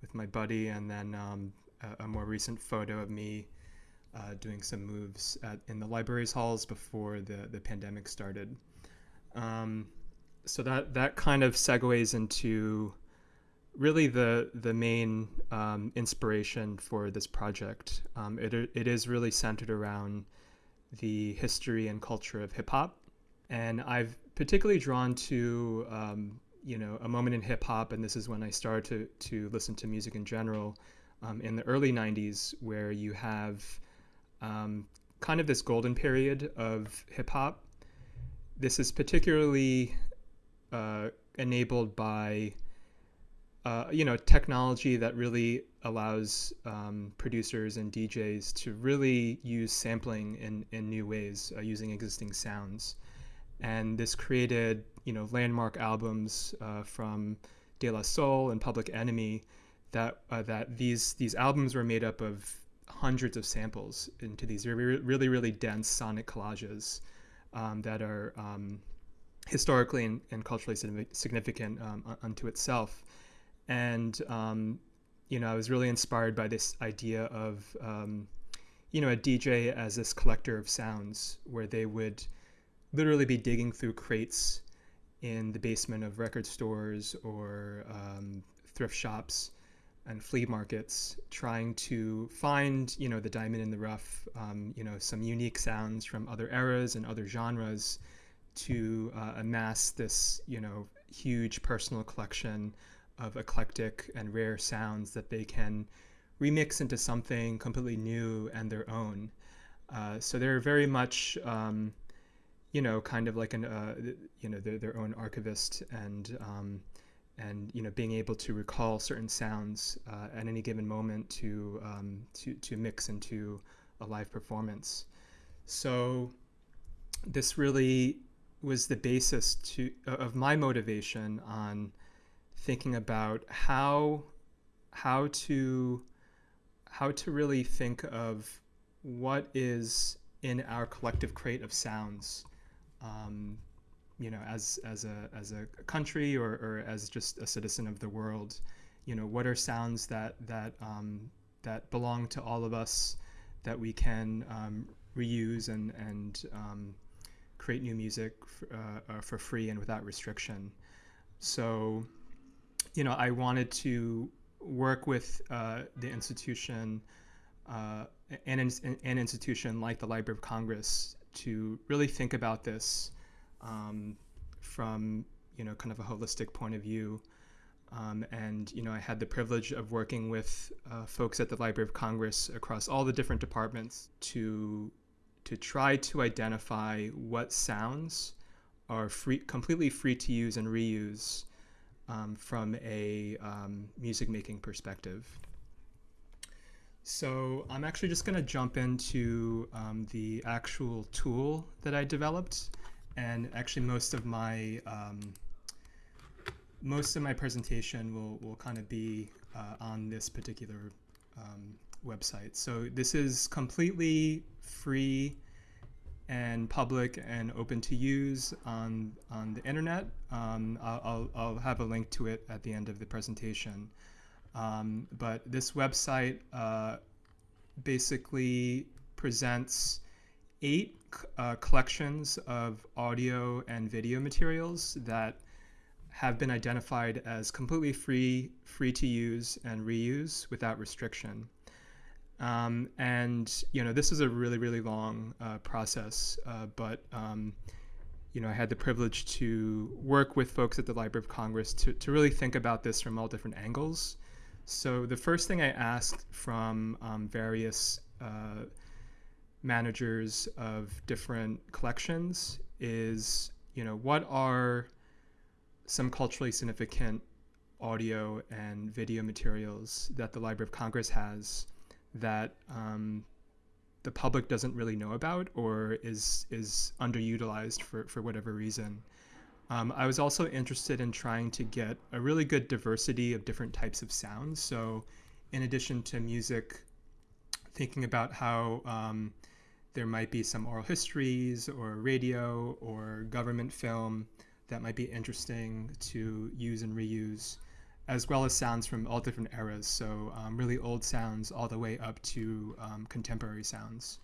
with my buddy, and then um, a, a, more recent photo of me uh, doing some moves at, in the library's halls before the, the pandemic started. Um, so that that kind of segues into really the the main um, inspiration for this project. Um, it it is really centered around the history and culture of hip hop, and I've particularly drawn to um, you know a moment in hip hop, and this is when I started to to listen to music in general um, in the early '90s, where you have um, kind of this golden period of hip hop this is particularly uh, enabled by uh, you know technology that really allows um, producers and DJs to really use sampling in, in new ways uh, using existing sounds. And this created you know landmark albums uh, from De La Soul and Public Enemy that uh, that these these albums were made up of hundreds of samples into these really really, really dense sonic collages um, that are um, historically and, and, culturally significant um, unto itself. And, um, you know, I was really inspired by this idea of, um, you know, a DJ as this collector of sounds where they would literally be digging through crates in the basement of record stores or thrift shops and flea markets trying to find you know the diamond in the rough um, you know some unique sounds from other eras and other genres to uh, amass this you know huge personal collection of eclectic and rare sounds that they can remix into something completely new and their own. Uh, so they're very much um, you know kind of like an uh, you know their, their own archivist and um, and you know being able to recall certain sounds uh, at any given moment to um, to to mix into a live performance. So this really was the basis to of my motivation on thinking about how how to how to really think of what is in our collective crate of sounds um, you know, as as a as a country or, or as just a citizen of the world, you know, what are sounds that that um, that belong to all of us that we can um, reuse and and um, create new music uh, uh, for free and without restriction. So, you know, I wanted to work with uh, the institution, uh, an, an institution like the Library of Congress, to really think about this um, from you know kind of a holistic point of view. Um, and you know, I had the privilege of working with uh, folks at the Library of Congress across all the different departments to to try to identify what sounds are free, completely free to use and reuse um, from a um, music making perspective. So I'm actually just going to jump into um, the actual tool that I developed, and actually most of my um, most of my presentation will will kind of be uh, on this particular um, website. So this is completely free and public and open to use on on the internet. Um, I'll, I'll have a link to it at the end of the presentation. Um, but this website uh, basically presents eight uh, collections of audio and video materials that have been identified as completely free, free to use and reuse without restriction. Um, and you know, this is a really, really long uh, process, uh, but um, you know, I had the privilege to work with folks at the Library of Congress to, to really think about this from all different angles. So the first thing I asked from um, various uh, managers of different collections is, you know, what are some culturally significant audio and video materials that the Library of Congress has that um, the public doesn't really know about or is is underutilized for, for whatever reason. Um, I was also interested in trying to get a really good diversity of different types of sounds. So, in addition to music, thinking about how um, there might be some oral histories or radio or government film that might be interesting to use and reuse as well as sounds from all different eras. So um, really old sounds all the way up to um, contemporary sounds.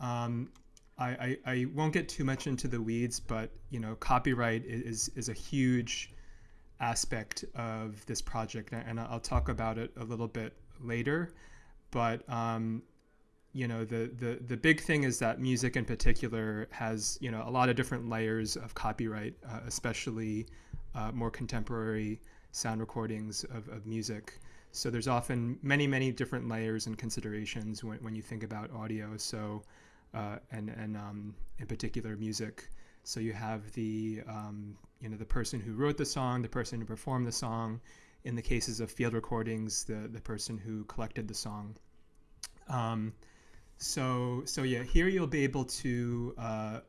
Um, I, I, I, won't get too much into the weeds, but you know, copyright is is a huge aspect of this project, and I'll talk about it a little bit later. But um, you know, the, the the big thing is that music in particular has you know a lot of different layers of copyright, uh, especially uh, more contemporary sound recordings of, of music. So there's often many, many different layers and considerations when, when you think about audio. So, uh, and, and um, in particular music. So you have the, um, you know, the person who wrote the song, the person who performed the song. In the cases of field recordings, the, the person who collected the song. Um, so, so yeah, here you'll be able to uh,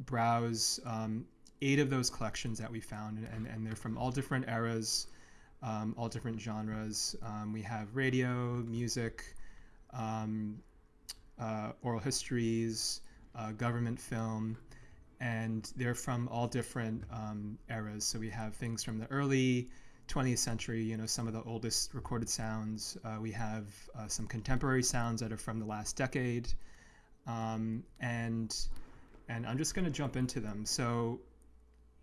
browse um, eight of those collections that we found, and, and they're from all different eras, um, all different genres. Um, we have radio, music, um, uh, oral histories, uh, government film, and they're from all different um, eras. So we have things from the early 20th century, you know, some of the oldest recorded sounds. Uh, we have uh, some contemporary sounds that are from the last decade. Um, and and I'm just going to jump into them. So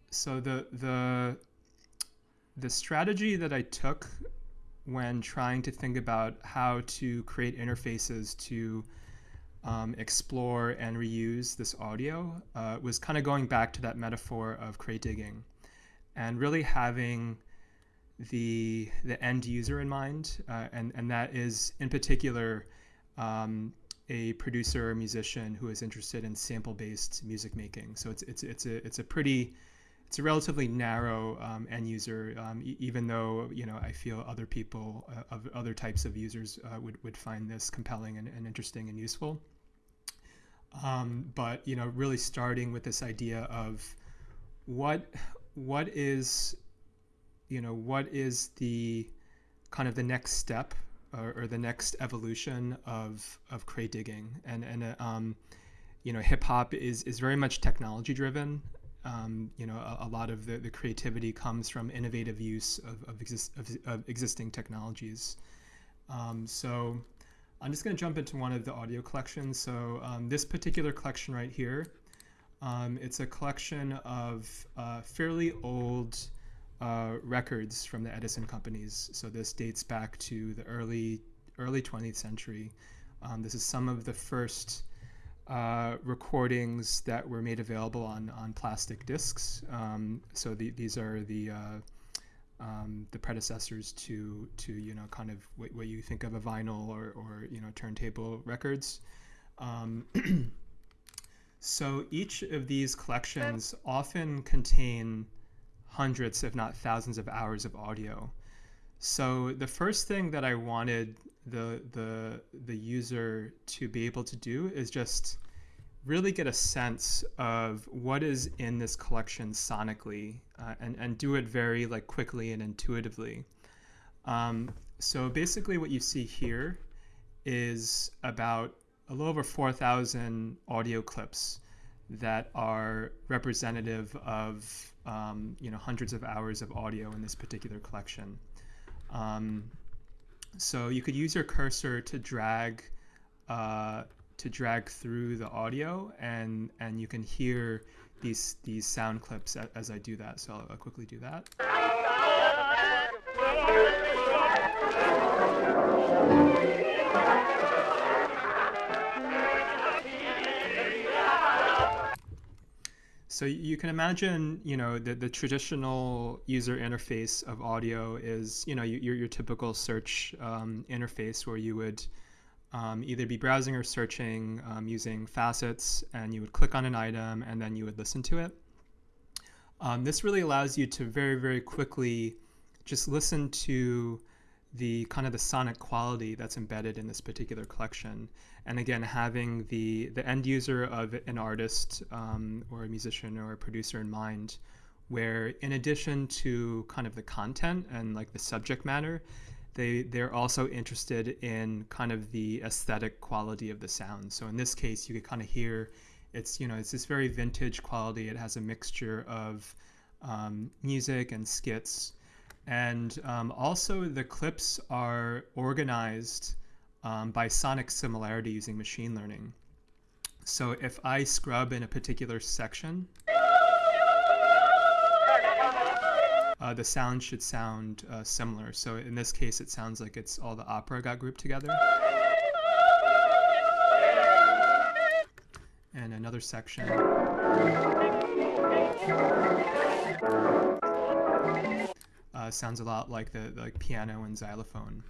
so the the the strategy that I took when trying to think about how to create interfaces to um, explore and reuse this audio uh, was kind of going back to that metaphor of crate digging and really having the the end user in mind uh, and and that is in particular um, a producer or musician who is interested in sample based music making so it's it's it's a it's a pretty it's a relatively narrow um, end user, um, e- even though you know I feel other people uh, of other types of users uh, would would find this compelling and, and interesting and useful. Um, but you know, really starting with this idea of what what is you know what is the kind of the next step or, or the next evolution of of crate digging and and uh, um, you know hip hop is is very much technology driven um, you know, a, a, lot of the, the creativity comes from innovative use of, of, exist, of, of existing technologies. Um, so I'm just going to jump into one of the audio collections. So um, this particular collection right here, um, it's a collection of uh, fairly old uh, records from the Edison companies. So this dates back to the early early 20th century. Um, this is some of the first uh, recordings that were made available on on plastic discs. Um, so the, these are the uh, um, the predecessors to to you know kind of what, what you think of a vinyl or or you know turntable records. Um, [clears throat] so each of these collections often contain hundreds, if not thousands, of hours of audio. So the first thing that I wanted the the the user to be able to do is just really get a sense of what is in this collection sonically uh, and, and do it very like quickly and intuitively. Um, so basically what you see here is about a little over 4,000 audio clips that are representative of um, you know hundreds of hours of audio in this particular collection. Um, so you could use your cursor to drag uh, to drag through the audio, and and you can hear these these sound clips as, I do that. So I'll quickly do that. So you can imagine, you know, the, the traditional user interface of audio is, you know, your, your typical search um, interface where you would um, either be browsing or searching um, using facets and you would click on an item and then you would listen to it. Um, this really allows you to very, very quickly just listen to the kind of the sonic quality that's embedded in this particular collection. And again, having the, the end user of an artist um, or a musician or a producer in mind, where in addition to kind of the content and like the subject matter, they, they're also interested in kind of the aesthetic quality of the sound. So in this case, you could kind of hear it's, you know, it's this very vintage quality. It has a mixture of um, music and skits and um, also the clips are organized um, by sonic similarity using machine learning. So if I scrub in a particular section, uh, the sound should sound uh, similar. So in this case, it sounds like it's all the opera got grouped together. And another section. Sounds a lot like the, the like piano and xylophone.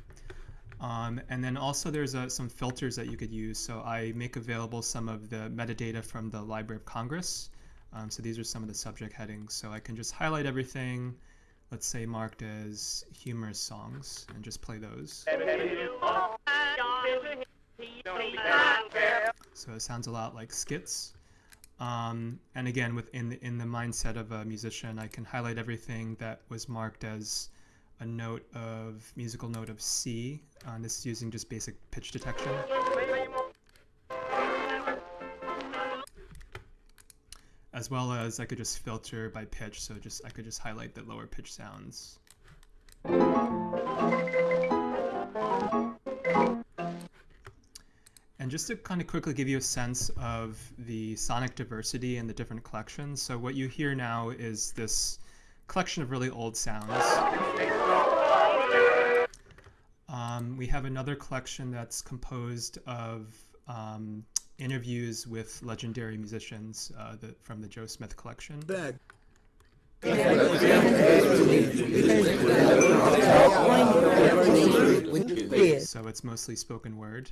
Um, and then also there's uh, some filters that you could use. So I make available some of the metadata from the Library of Congress. Um, so these are some of the subject headings. So I can just highlight everything, let's say marked as humorous songs, and just play those. So it sounds a lot like skits. Um, and again, within the, in the mindset of a musician, I can highlight everything that was marked as a note of musical note of C. Uh, this is using just basic pitch detection. As well as I could just filter by pitch, so just I could just highlight the lower pitch sounds. And just to kind of quickly give you a sense of the sonic diversity in the different collections. So what you hear now is this collection of really old sounds. Um, we have another collection that's composed of um, interviews with legendary musicians uh, the, from the Joe Smith collection. So it's mostly spoken word.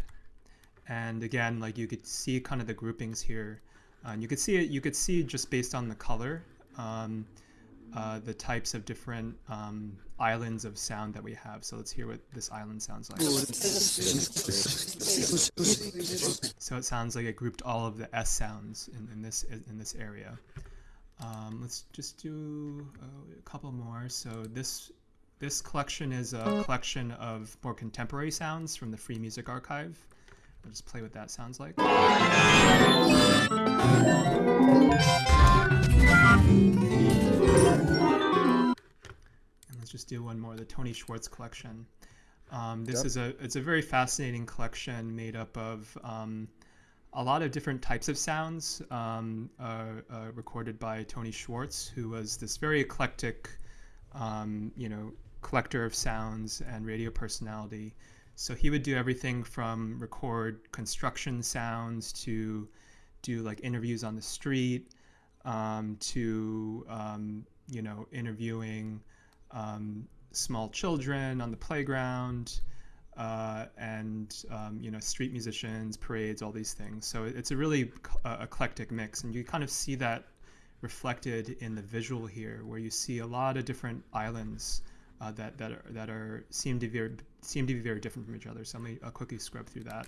And again, like you could see kind of the groupings here. And you could see it, you could see just based on the color, um, uh, the types of different um, islands of sound that we have. So let's hear what this island sounds like. So it sounds like it grouped all of the S sounds in, in this in this area. Um, let's just do uh, a couple more. So this this collection is a collection of more contemporary sounds from the Free Music Archive. I'll just play what that sounds like. And let's just do one more, the Tony Schwartz collection. Um, this Yep. is a it's a very fascinating collection made up of um, a lot of different types of sounds um, uh, uh, recorded by Tony Schwartz, who was this very eclectic um, you know, collector of sounds and radio personality. So he would do everything from record construction sounds to do like interviews on the street um, to um, you know interviewing um, small children on the playground uh, and um, you know street musicians, parades, all these things. So it's a really uh, eclectic mix, and you kind of see that reflected in the visual here, where you see a lot of different islands uh, that that are that are seem to be very, seem to be very different from each other. So let me uh, quickly scrub through that.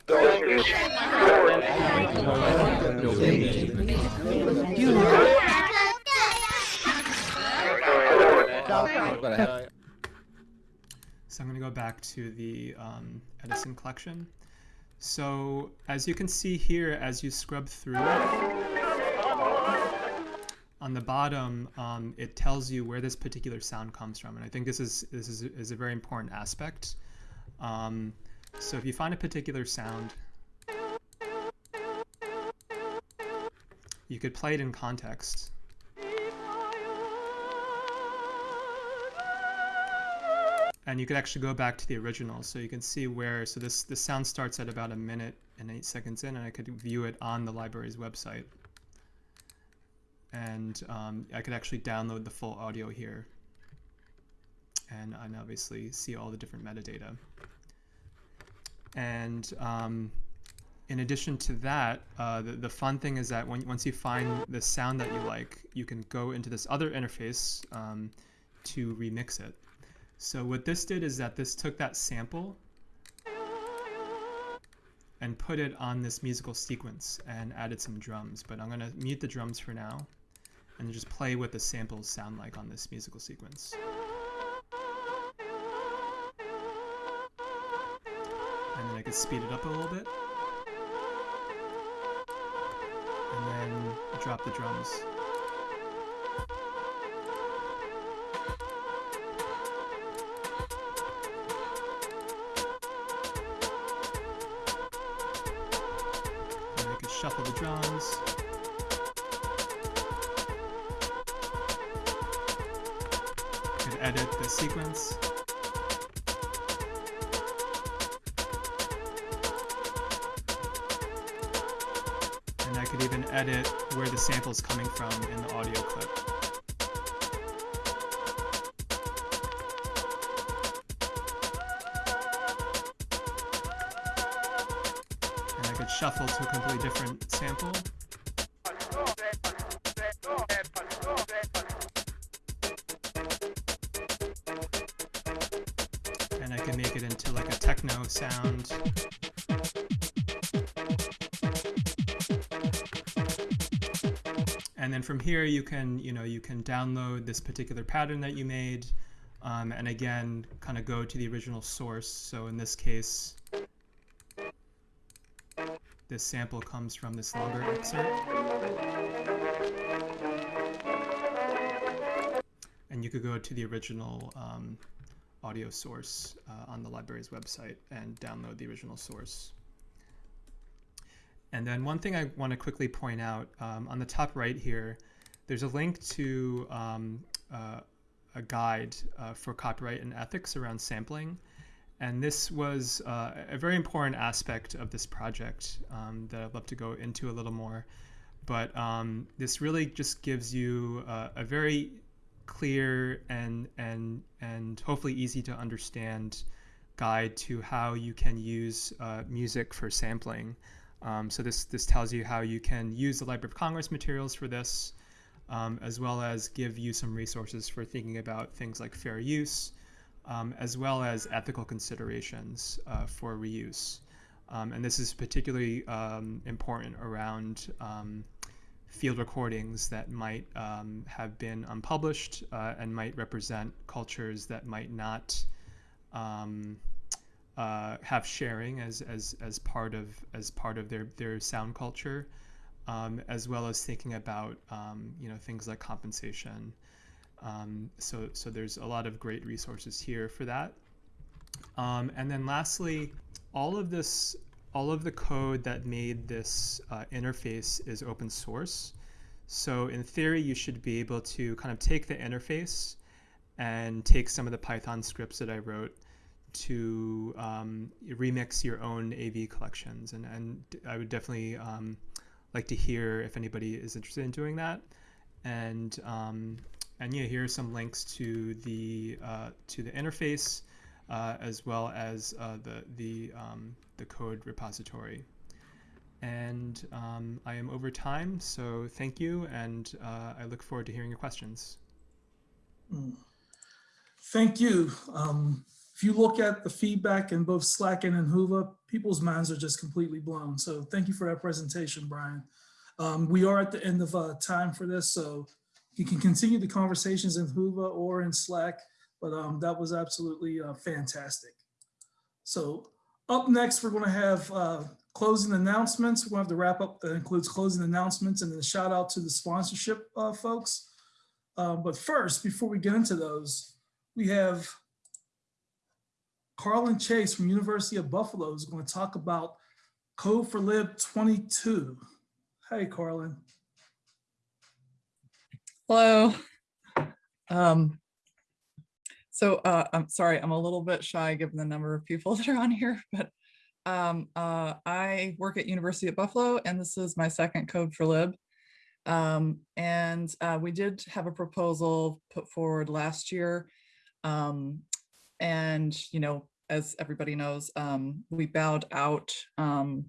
So I'm going to go back to the um, Edison collection. So as you can see here, as you scrub through on the bottom, um, it tells you where this particular sound comes from, and I think this is this is, is a very important aspect. Um, so if you find a particular sound, you could play it in context. and you could actually go back to the original so you can see where so this this sound starts at about a minute and eight seconds in and I could view it on the library's website and um, I could actually download the full audio here and and obviously see all the different metadata and um, in addition to that, uh, the, the fun thing is that when, once you find the sound that you like, you can go into this other interface um, to remix it. So what this did is that this took that sample and put it on this musical sequence and added some drums. But I'm going to mute the drums for now and just play what the samples sound like on this musical sequence. And then I could speed it up a little bit. And then drop the drums. Sequence. And I could even edit where the sample is coming from in the audio clip. And I could shuffle to a completely different sample. Sound. and then from here you can you know you can download this particular pattern that you made um, and again kind of go to the original source. So in this case this sample comes from this longer excerpt. And you could go to the original um, audio source on the library's website and download the original source and then one thing I want to quickly point out um, on the top right here, there's a link to um, uh, a guide uh, for copyright and ethics around sampling. And this was uh, a very important aspect of this project um, that I'd love to go into a little more. But um, this really just gives you a very clear and and and hopefully easy to understand guide to how you can use uh, music for sampling. Um, so this, this tells you how you can use the Library of Congress materials for this, um, as well as give you some resources for thinking about things like fair use, um, as well as ethical considerations uh, for reuse. Um, and this is particularly um, important around um, field recordings that might have been unpublished uh, and might represent cultures that might not uh, have sharing as, as, as part of as part of their, their sound culture, um, as well as thinking about um, you know things like compensation. Um, so so there's a lot of great resources here for that. Um, and then lastly, all of this all of the code that made this uh, interface is open source. So in theory, you should be able to kind of take the interface and take some of the Python scripts that I wrote to um, remix your own AV collections. And, and I would definitely um, like to hear if anybody is interested in doing that. And um, and yeah, here are some links to the uh, to the interface uh, as well as uh, the the um, the code repository. And um, I am over time, so thank you, and uh, I look forward to hearing your questions. Mm. Thank you. Um, if you look at the feedback in both Slack and in Whova, people's minds are just completely blown. So thank you for that presentation, Brian. Um, we are at the end of uh, time for this, so you can continue the conversations in Whova or in Slack, but um, that was absolutely uh, fantastic. So up next, we're going to have uh, closing announcements. To have the wrap up that includes closing announcements and then a shout out to the sponsorship uh, folks. Uh, but first, before we get into those, we have Carlin Chase from University of Buffalo is going to talk about Code4Lib 22. Hey, Carlin. Hello. Um, so uh, I'm sorry, I'm a little bit shy given the number of people [laughs] that are on here, but um, uh, I work at University of Buffalo and this is my second Code4Lib. Um, and uh, we did have a proposal put forward last year. Um, and, you know, as everybody knows, um, we bowed out um,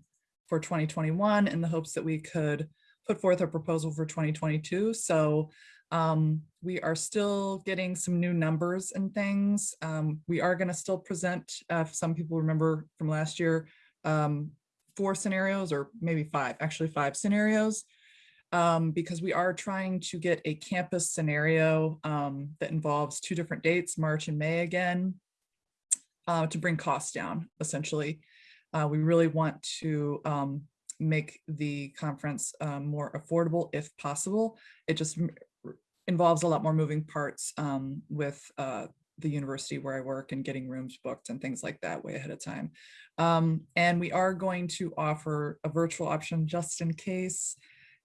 for 2021 in the hopes that we could put forth a proposal for 2022. So um, we are still getting some new numbers and things. Um, we are going to still present, uh, some people remember from last year, um, four scenarios or maybe five, actually five scenarios, um, because we are trying to get a campus scenario um, that involves two different dates, March and May again, uh, to bring costs down, essentially. Uh, we really want to um, make the conference um, more affordable if possible. It just involves a lot more moving parts um, with uh, the university where I work and getting rooms booked and things like that way ahead of time. Um, and we are going to offer a virtual option just in case.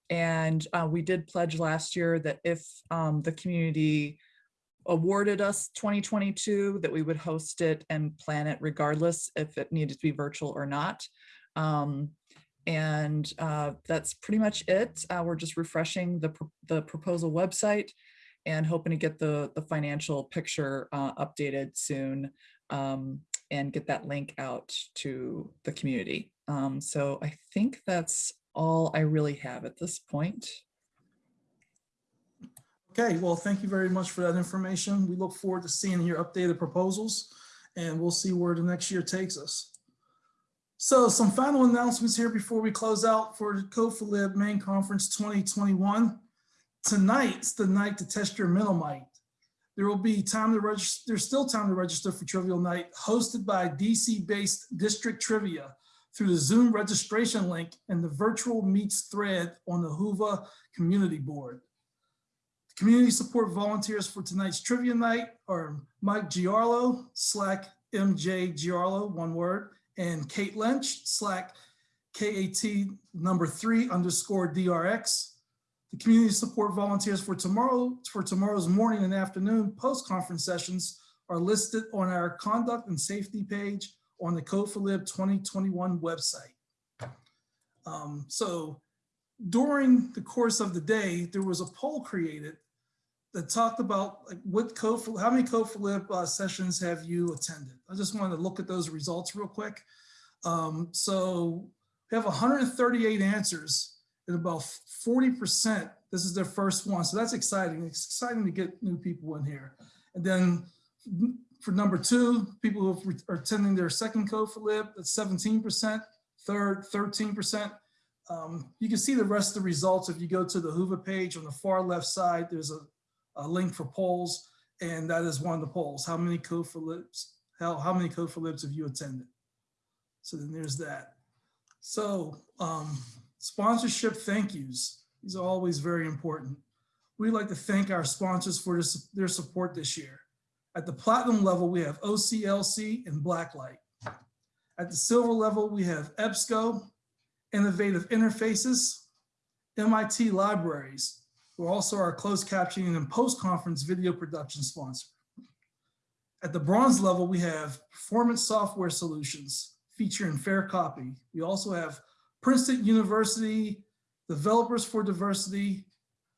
And uh, we did pledge last year that if um, the community awarded us 2022, that we would host it and plan it regardless if it needed to be virtual or not. Um, and uh, that's pretty much it. Uh, we're just refreshing the, the proposal website and hoping to get the, the financial picture uh, updated soon um, and get that link out to the community. Um, so I think that's all I really have at this point. Okay, well, thank you very much for that information. We look forward to seeing your updated proposals and we'll see where the next year takes us. So some final announcements here before we close out for the Code Lib main conference 2021. Tonight's the night to test your mental might. There will be time to register, there's still time to register for Trivial Night hosted by DC-based District Trivia through the Zoom registration link and the virtual meets thread on the Whova Community Board. The Community support volunteers for tonight's trivia night are Mike Giarlo, Slack MJ Giarlo, one word, and Kate Lynch, Slack KAT number three underscore DRX. The community support volunteers for tomorrow, for tomorrow's morning and afternoon post-conference sessions are listed on our conduct and safety page on the Code4Lib 2021 website. Um, so during the course of the day, there was a poll created that talked about like what code for, how many Code4Lib uh, sessions have you attended? I just wanted to look at those results real quick. Um, so we have 138 answers and about 40%, this is their first one. So that's exciting. It's exciting to get new people in here. And then for number two, people who are attending their second lib, that's 17%, third, 13%. Um, you can see the rest of the results if you go to the Whova page on the far left side, there's a a link for polls, and that is one of the polls. How many libs? How, how many libs have you attended? So then there's that. So um, sponsorship thank yous. These are always very important. We'd like to thank our sponsors for their support this year. At the platinum level, we have OCLC and Blacklight. At the silver level, we have EBSCO, Innovative Interfaces, MIT Libraries, who are also our closed captioning and post-conference video production sponsor. At the bronze level, we have Performant Software Solutions featuring Fair Copy. We also have Princeton University Developers for Diversity,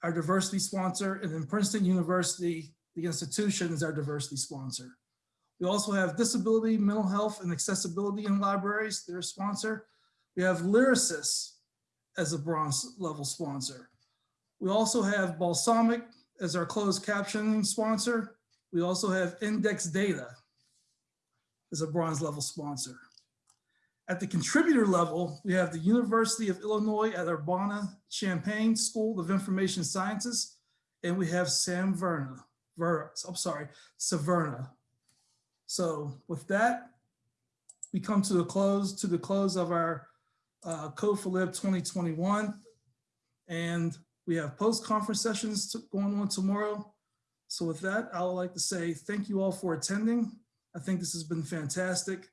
our diversity sponsor, and then Princeton University, the institution is our diversity sponsor. We also have Disability, Mental Health, and Accessibility in Libraries, they're a sponsor. We have Lyrasis as a bronze level sponsor. We also have Balsamiq as our closed captioning sponsor. We also have Index Data as a bronze level sponsor. At the contributor level, we have the University of Illinois at Urbana-Champaign School of Information Sciences, and we have Sam Verna, Ver, I'm sorry, Saverna. So with that, we come to the close, to the close of our uh, Code4Lib 2021. And we have post-conference sessions to- going on tomorrow. So with that, I would like to say thank you all for attending. I think this has been fantastic.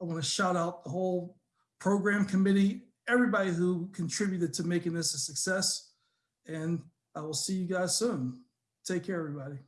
I want to shout out the whole program committee, everybody who contributed to making this a success. And I will see you guys soon. Take care, everybody.